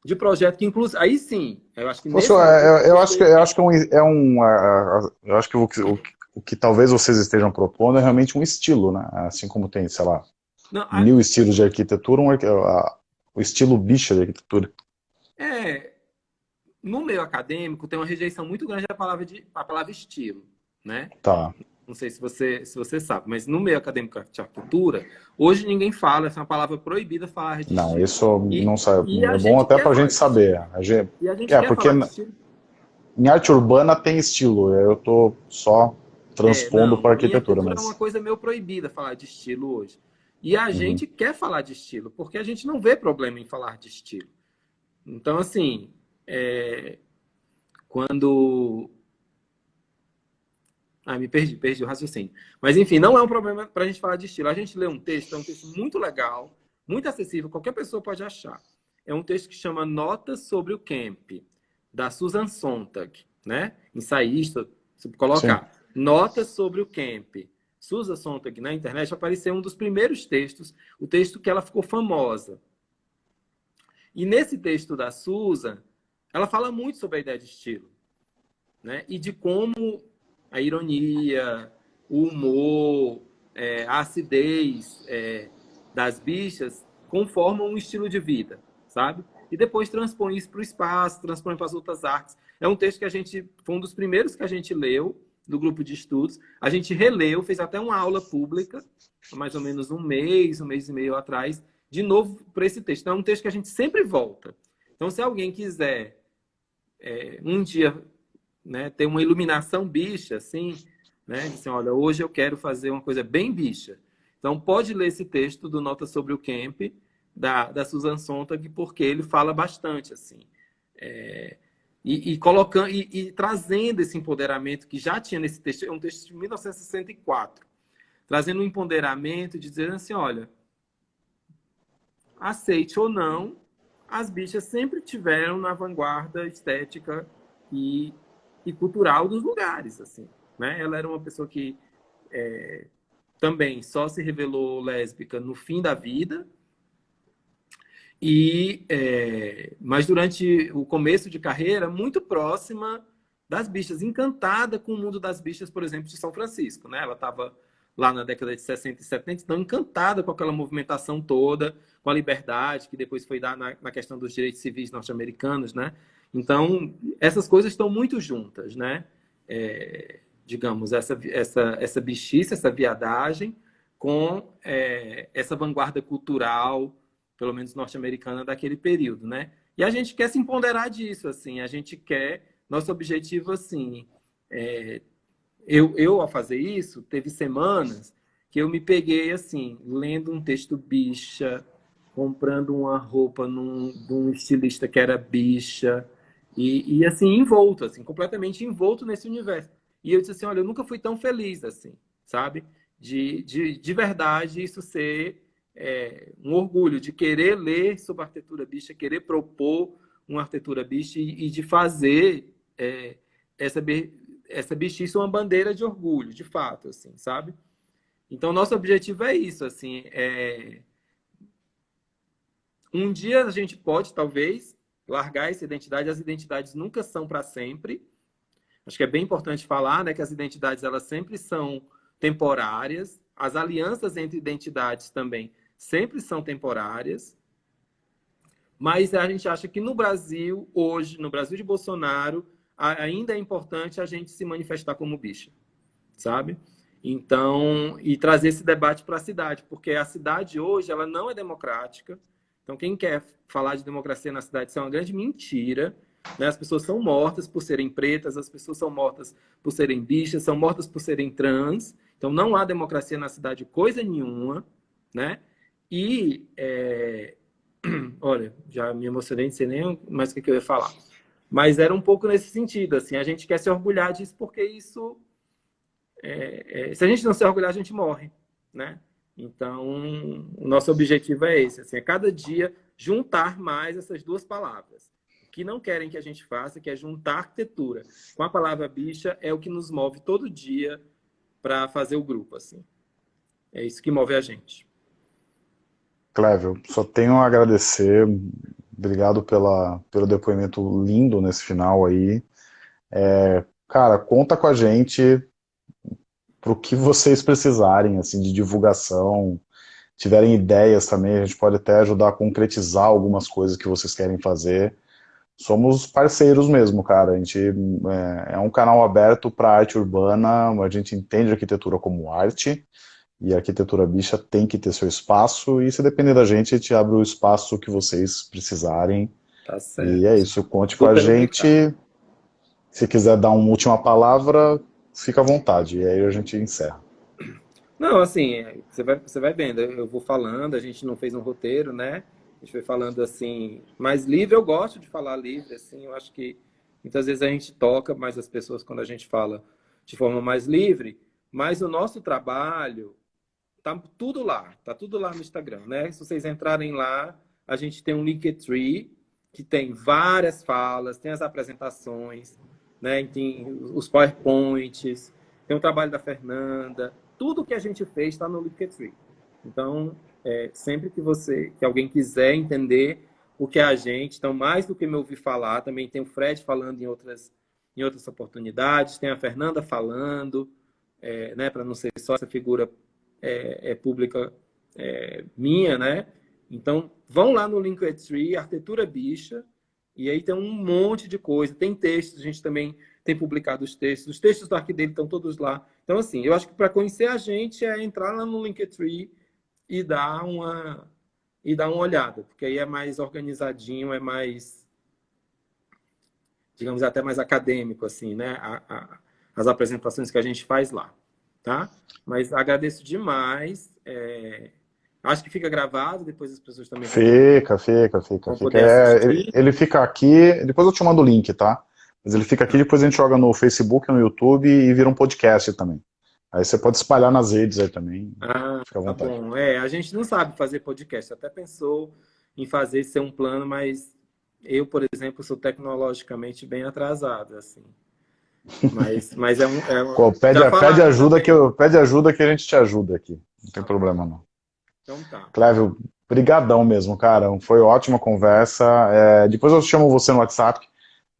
de projeto que inclui aí sim eu acho que nesse... eu, eu, acho que eu acho que é um, é um eu acho que o, o, o que talvez vocês estejam propondo é realmente um estilo né assim como tem sei lá Não, a... mil estilos de arquitetura um, a, o estilo bicha de arquitetura é no meio acadêmico tem uma rejeição muito grande à palavra de a palavra estilo né tá não sei se você, se você sabe, mas no meio acadêmico de arquitetura, hoje ninguém fala, essa é uma palavra proibida falar de Não, isso e, não sabe. É bom até para a gente saber. A gente, e a gente é, porque em arte urbana tem estilo, eu estou só transpondo é, para arquitetura. Mas... é uma coisa meio proibida falar de estilo hoje. E a uhum. gente quer falar de estilo, porque a gente não vê problema em falar de estilo. Então, assim, é... quando ah, me perdi, perdi o raciocínio. Mas, enfim, não é um problema para a gente falar de estilo. A gente lê um texto, é um texto muito legal, muito acessível, qualquer pessoa pode achar. É um texto que chama Notas sobre o Camp, da Susan Sontag, né? Ensaísta, se colocar. Sim. Notas sobre o Camp. Susan Sontag, na internet, apareceu um dos primeiros textos, o texto que ela ficou famosa. E nesse texto da Susan, ela fala muito sobre a ideia de estilo. Né? E de como a ironia, o humor, é, a acidez é, das bichas conformam um estilo de vida, sabe? E depois transpõe isso para o espaço, transpõe para as outras artes. É um texto que a gente, foi um dos primeiros que a gente leu do grupo de estudos. A gente releu, fez até uma aula pública, mais ou menos um mês, um mês e meio atrás, de novo para esse texto. Então, é um texto que a gente sempre volta. Então, se alguém quiser é, um dia né, ter uma iluminação bicha, assim, né? Assim, olha, hoje eu quero fazer uma coisa bem bicha. Então, pode ler esse texto do Nota sobre o Camp, da, da Susan Sontag, porque ele fala bastante, assim. É, e, e, colocando, e, e, trazendo esse empoderamento que já tinha nesse texto, é um texto de 1964, trazendo um empoderamento de dizer assim, olha, aceite ou não, as bichas sempre tiveram na vanguarda estética e e cultural dos lugares, assim. Né? Ela era uma pessoa que é, também só se revelou lésbica no fim da vida, e é, mas durante o começo de carreira, muito próxima das bichas, encantada com o mundo das bichas, por exemplo, de São Francisco. Né? Ela estava lá na década de 60 e 70, então encantada com aquela movimentação toda, com a liberdade, que depois foi dar na, na questão dos direitos civis norte-americanos, né? Então, essas coisas estão muito juntas, né? É, digamos, essa, essa, essa bichice, essa viadagem, com é, essa vanguarda cultural, pelo menos norte-americana, daquele período, né? E a gente quer se empoderar disso, assim, a gente quer, nosso objetivo, assim, é, eu, eu, ao fazer isso, teve semanas que eu me peguei, assim, lendo um texto bicha, comprando uma roupa num, de um estilista que era bicha, e, e, assim, envolto, assim, completamente envolto nesse universo. E eu disse assim, olha, eu nunca fui tão feliz assim, sabe? De, de, de verdade isso ser é, um orgulho, de querer ler sobre arquitetura bicha, querer propor uma arquitetura bicha e, e de fazer é, essa, essa bichice uma bandeira de orgulho, de fato, assim, sabe? Então, nosso objetivo é isso, assim, é... Um dia a gente pode, talvez, largar essa identidade. As identidades nunca são para sempre. Acho que é bem importante falar né, que as identidades elas sempre são temporárias. As alianças entre identidades também sempre são temporárias. Mas a gente acha que no Brasil, hoje, no Brasil de Bolsonaro, ainda é importante a gente se manifestar como bicha, sabe? Então, e trazer esse debate para a cidade, porque a cidade hoje ela não é democrática, então, quem quer falar de democracia na cidade, isso é uma grande mentira. Né? As pessoas são mortas por serem pretas, as pessoas são mortas por serem bichas, são mortas por serem trans. Então, não há democracia na cidade coisa nenhuma. Né? E, é... olha, já me emocionei, não sei nem mais o que eu ia falar. Mas era um pouco nesse sentido, assim, a gente quer se orgulhar disso porque isso... É, é, se a gente não se orgulhar, a gente morre, né? Então, o nosso objetivo é esse, assim, é cada dia juntar mais essas duas palavras. O que não querem que a gente faça, que é juntar arquitetura com a palavra bicha, é o que nos move todo dia para fazer o grupo, assim. É isso que move a gente. Clévio, só tenho a agradecer. Obrigado pela, pelo depoimento lindo nesse final aí. É, cara, conta com a gente para o que vocês precisarem, assim, de divulgação, tiverem ideias também, a gente pode até ajudar a concretizar algumas coisas que vocês querem fazer. Somos parceiros mesmo, cara. A gente é, é um canal aberto para arte urbana, a gente entende arquitetura como arte, e a arquitetura bicha tem que ter seu espaço, e se depender da gente, a gente abre o espaço que vocês precisarem. Tá certo. E é isso, conte Super com a gente. Legal. Se quiser dar uma última palavra, fica à vontade, e aí a gente encerra. Não, assim, você vai, você vai vendo, eu vou falando, a gente não fez um roteiro, né? A gente foi falando assim, mais livre, eu gosto de falar livre, assim, eu acho que muitas vezes a gente toca mais as pessoas quando a gente fala de forma mais livre, mas o nosso trabalho, tá tudo lá, tá tudo lá no Instagram, né? Se vocês entrarem lá, a gente tem um Linktree, que tem várias falas, tem as apresentações, né? Tem os PowerPoints, tem o trabalho da Fernanda, tudo que a gente fez está no Linktree. Então, é, sempre que você, que alguém quiser entender o que é a gente, então mais do que me ouvir falar, também tem o Fred falando em outras, em outras oportunidades, tem a Fernanda falando, é, né, para não ser só essa figura é, é pública é, minha, né? Então, vão lá no Linktree, Arquitetura Bicha, e aí tem um monte de coisa. Tem textos, a gente também tem publicado os textos. Os textos do Arquidele estão todos lá. Então, assim, eu acho que para conhecer a gente é entrar lá no Linktree e dar uma e dar uma olhada, porque aí é mais organizadinho, é mais digamos até mais acadêmico assim, né? A, a, as apresentações que a gente faz lá, tá? Mas agradeço demais. É... Acho que fica gravado, depois as pessoas também. Fica, fica, fica. fica. É, ele, ele, fica aqui, depois eu te mando o link, tá? Mas ele fica aqui, depois a gente joga no Facebook, no YouTube e vira um podcast também. Aí você pode espalhar nas redes aí também. Ah, Fica à tá vontade. Tá bom. É, a gente não sabe fazer podcast. Até pensou em fazer ser um plano, mas eu, por exemplo, sou tecnologicamente bem atrasado, assim. Mas, mas é um. É um Pô, pede, pede, ajuda que eu, pede ajuda que a gente te ajuda aqui. Não tem problema, não. Então tá. Clévio, brigadão mesmo, cara. Foi ótima conversa. É, depois eu chamo você no WhatsApp,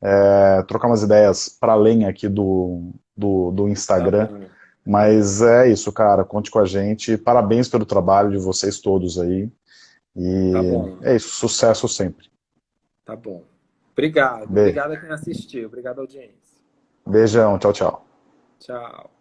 é, trocar umas ideias para além aqui do, do, do Instagram. Tá mas é isso, cara. Conte com a gente. Parabéns pelo trabalho de vocês todos aí. E tá é isso, sucesso sempre. Tá bom. Obrigado. Obrigado a quem assistiu. Obrigado, audiência. Beijão. Tchau, tchau. Tchau.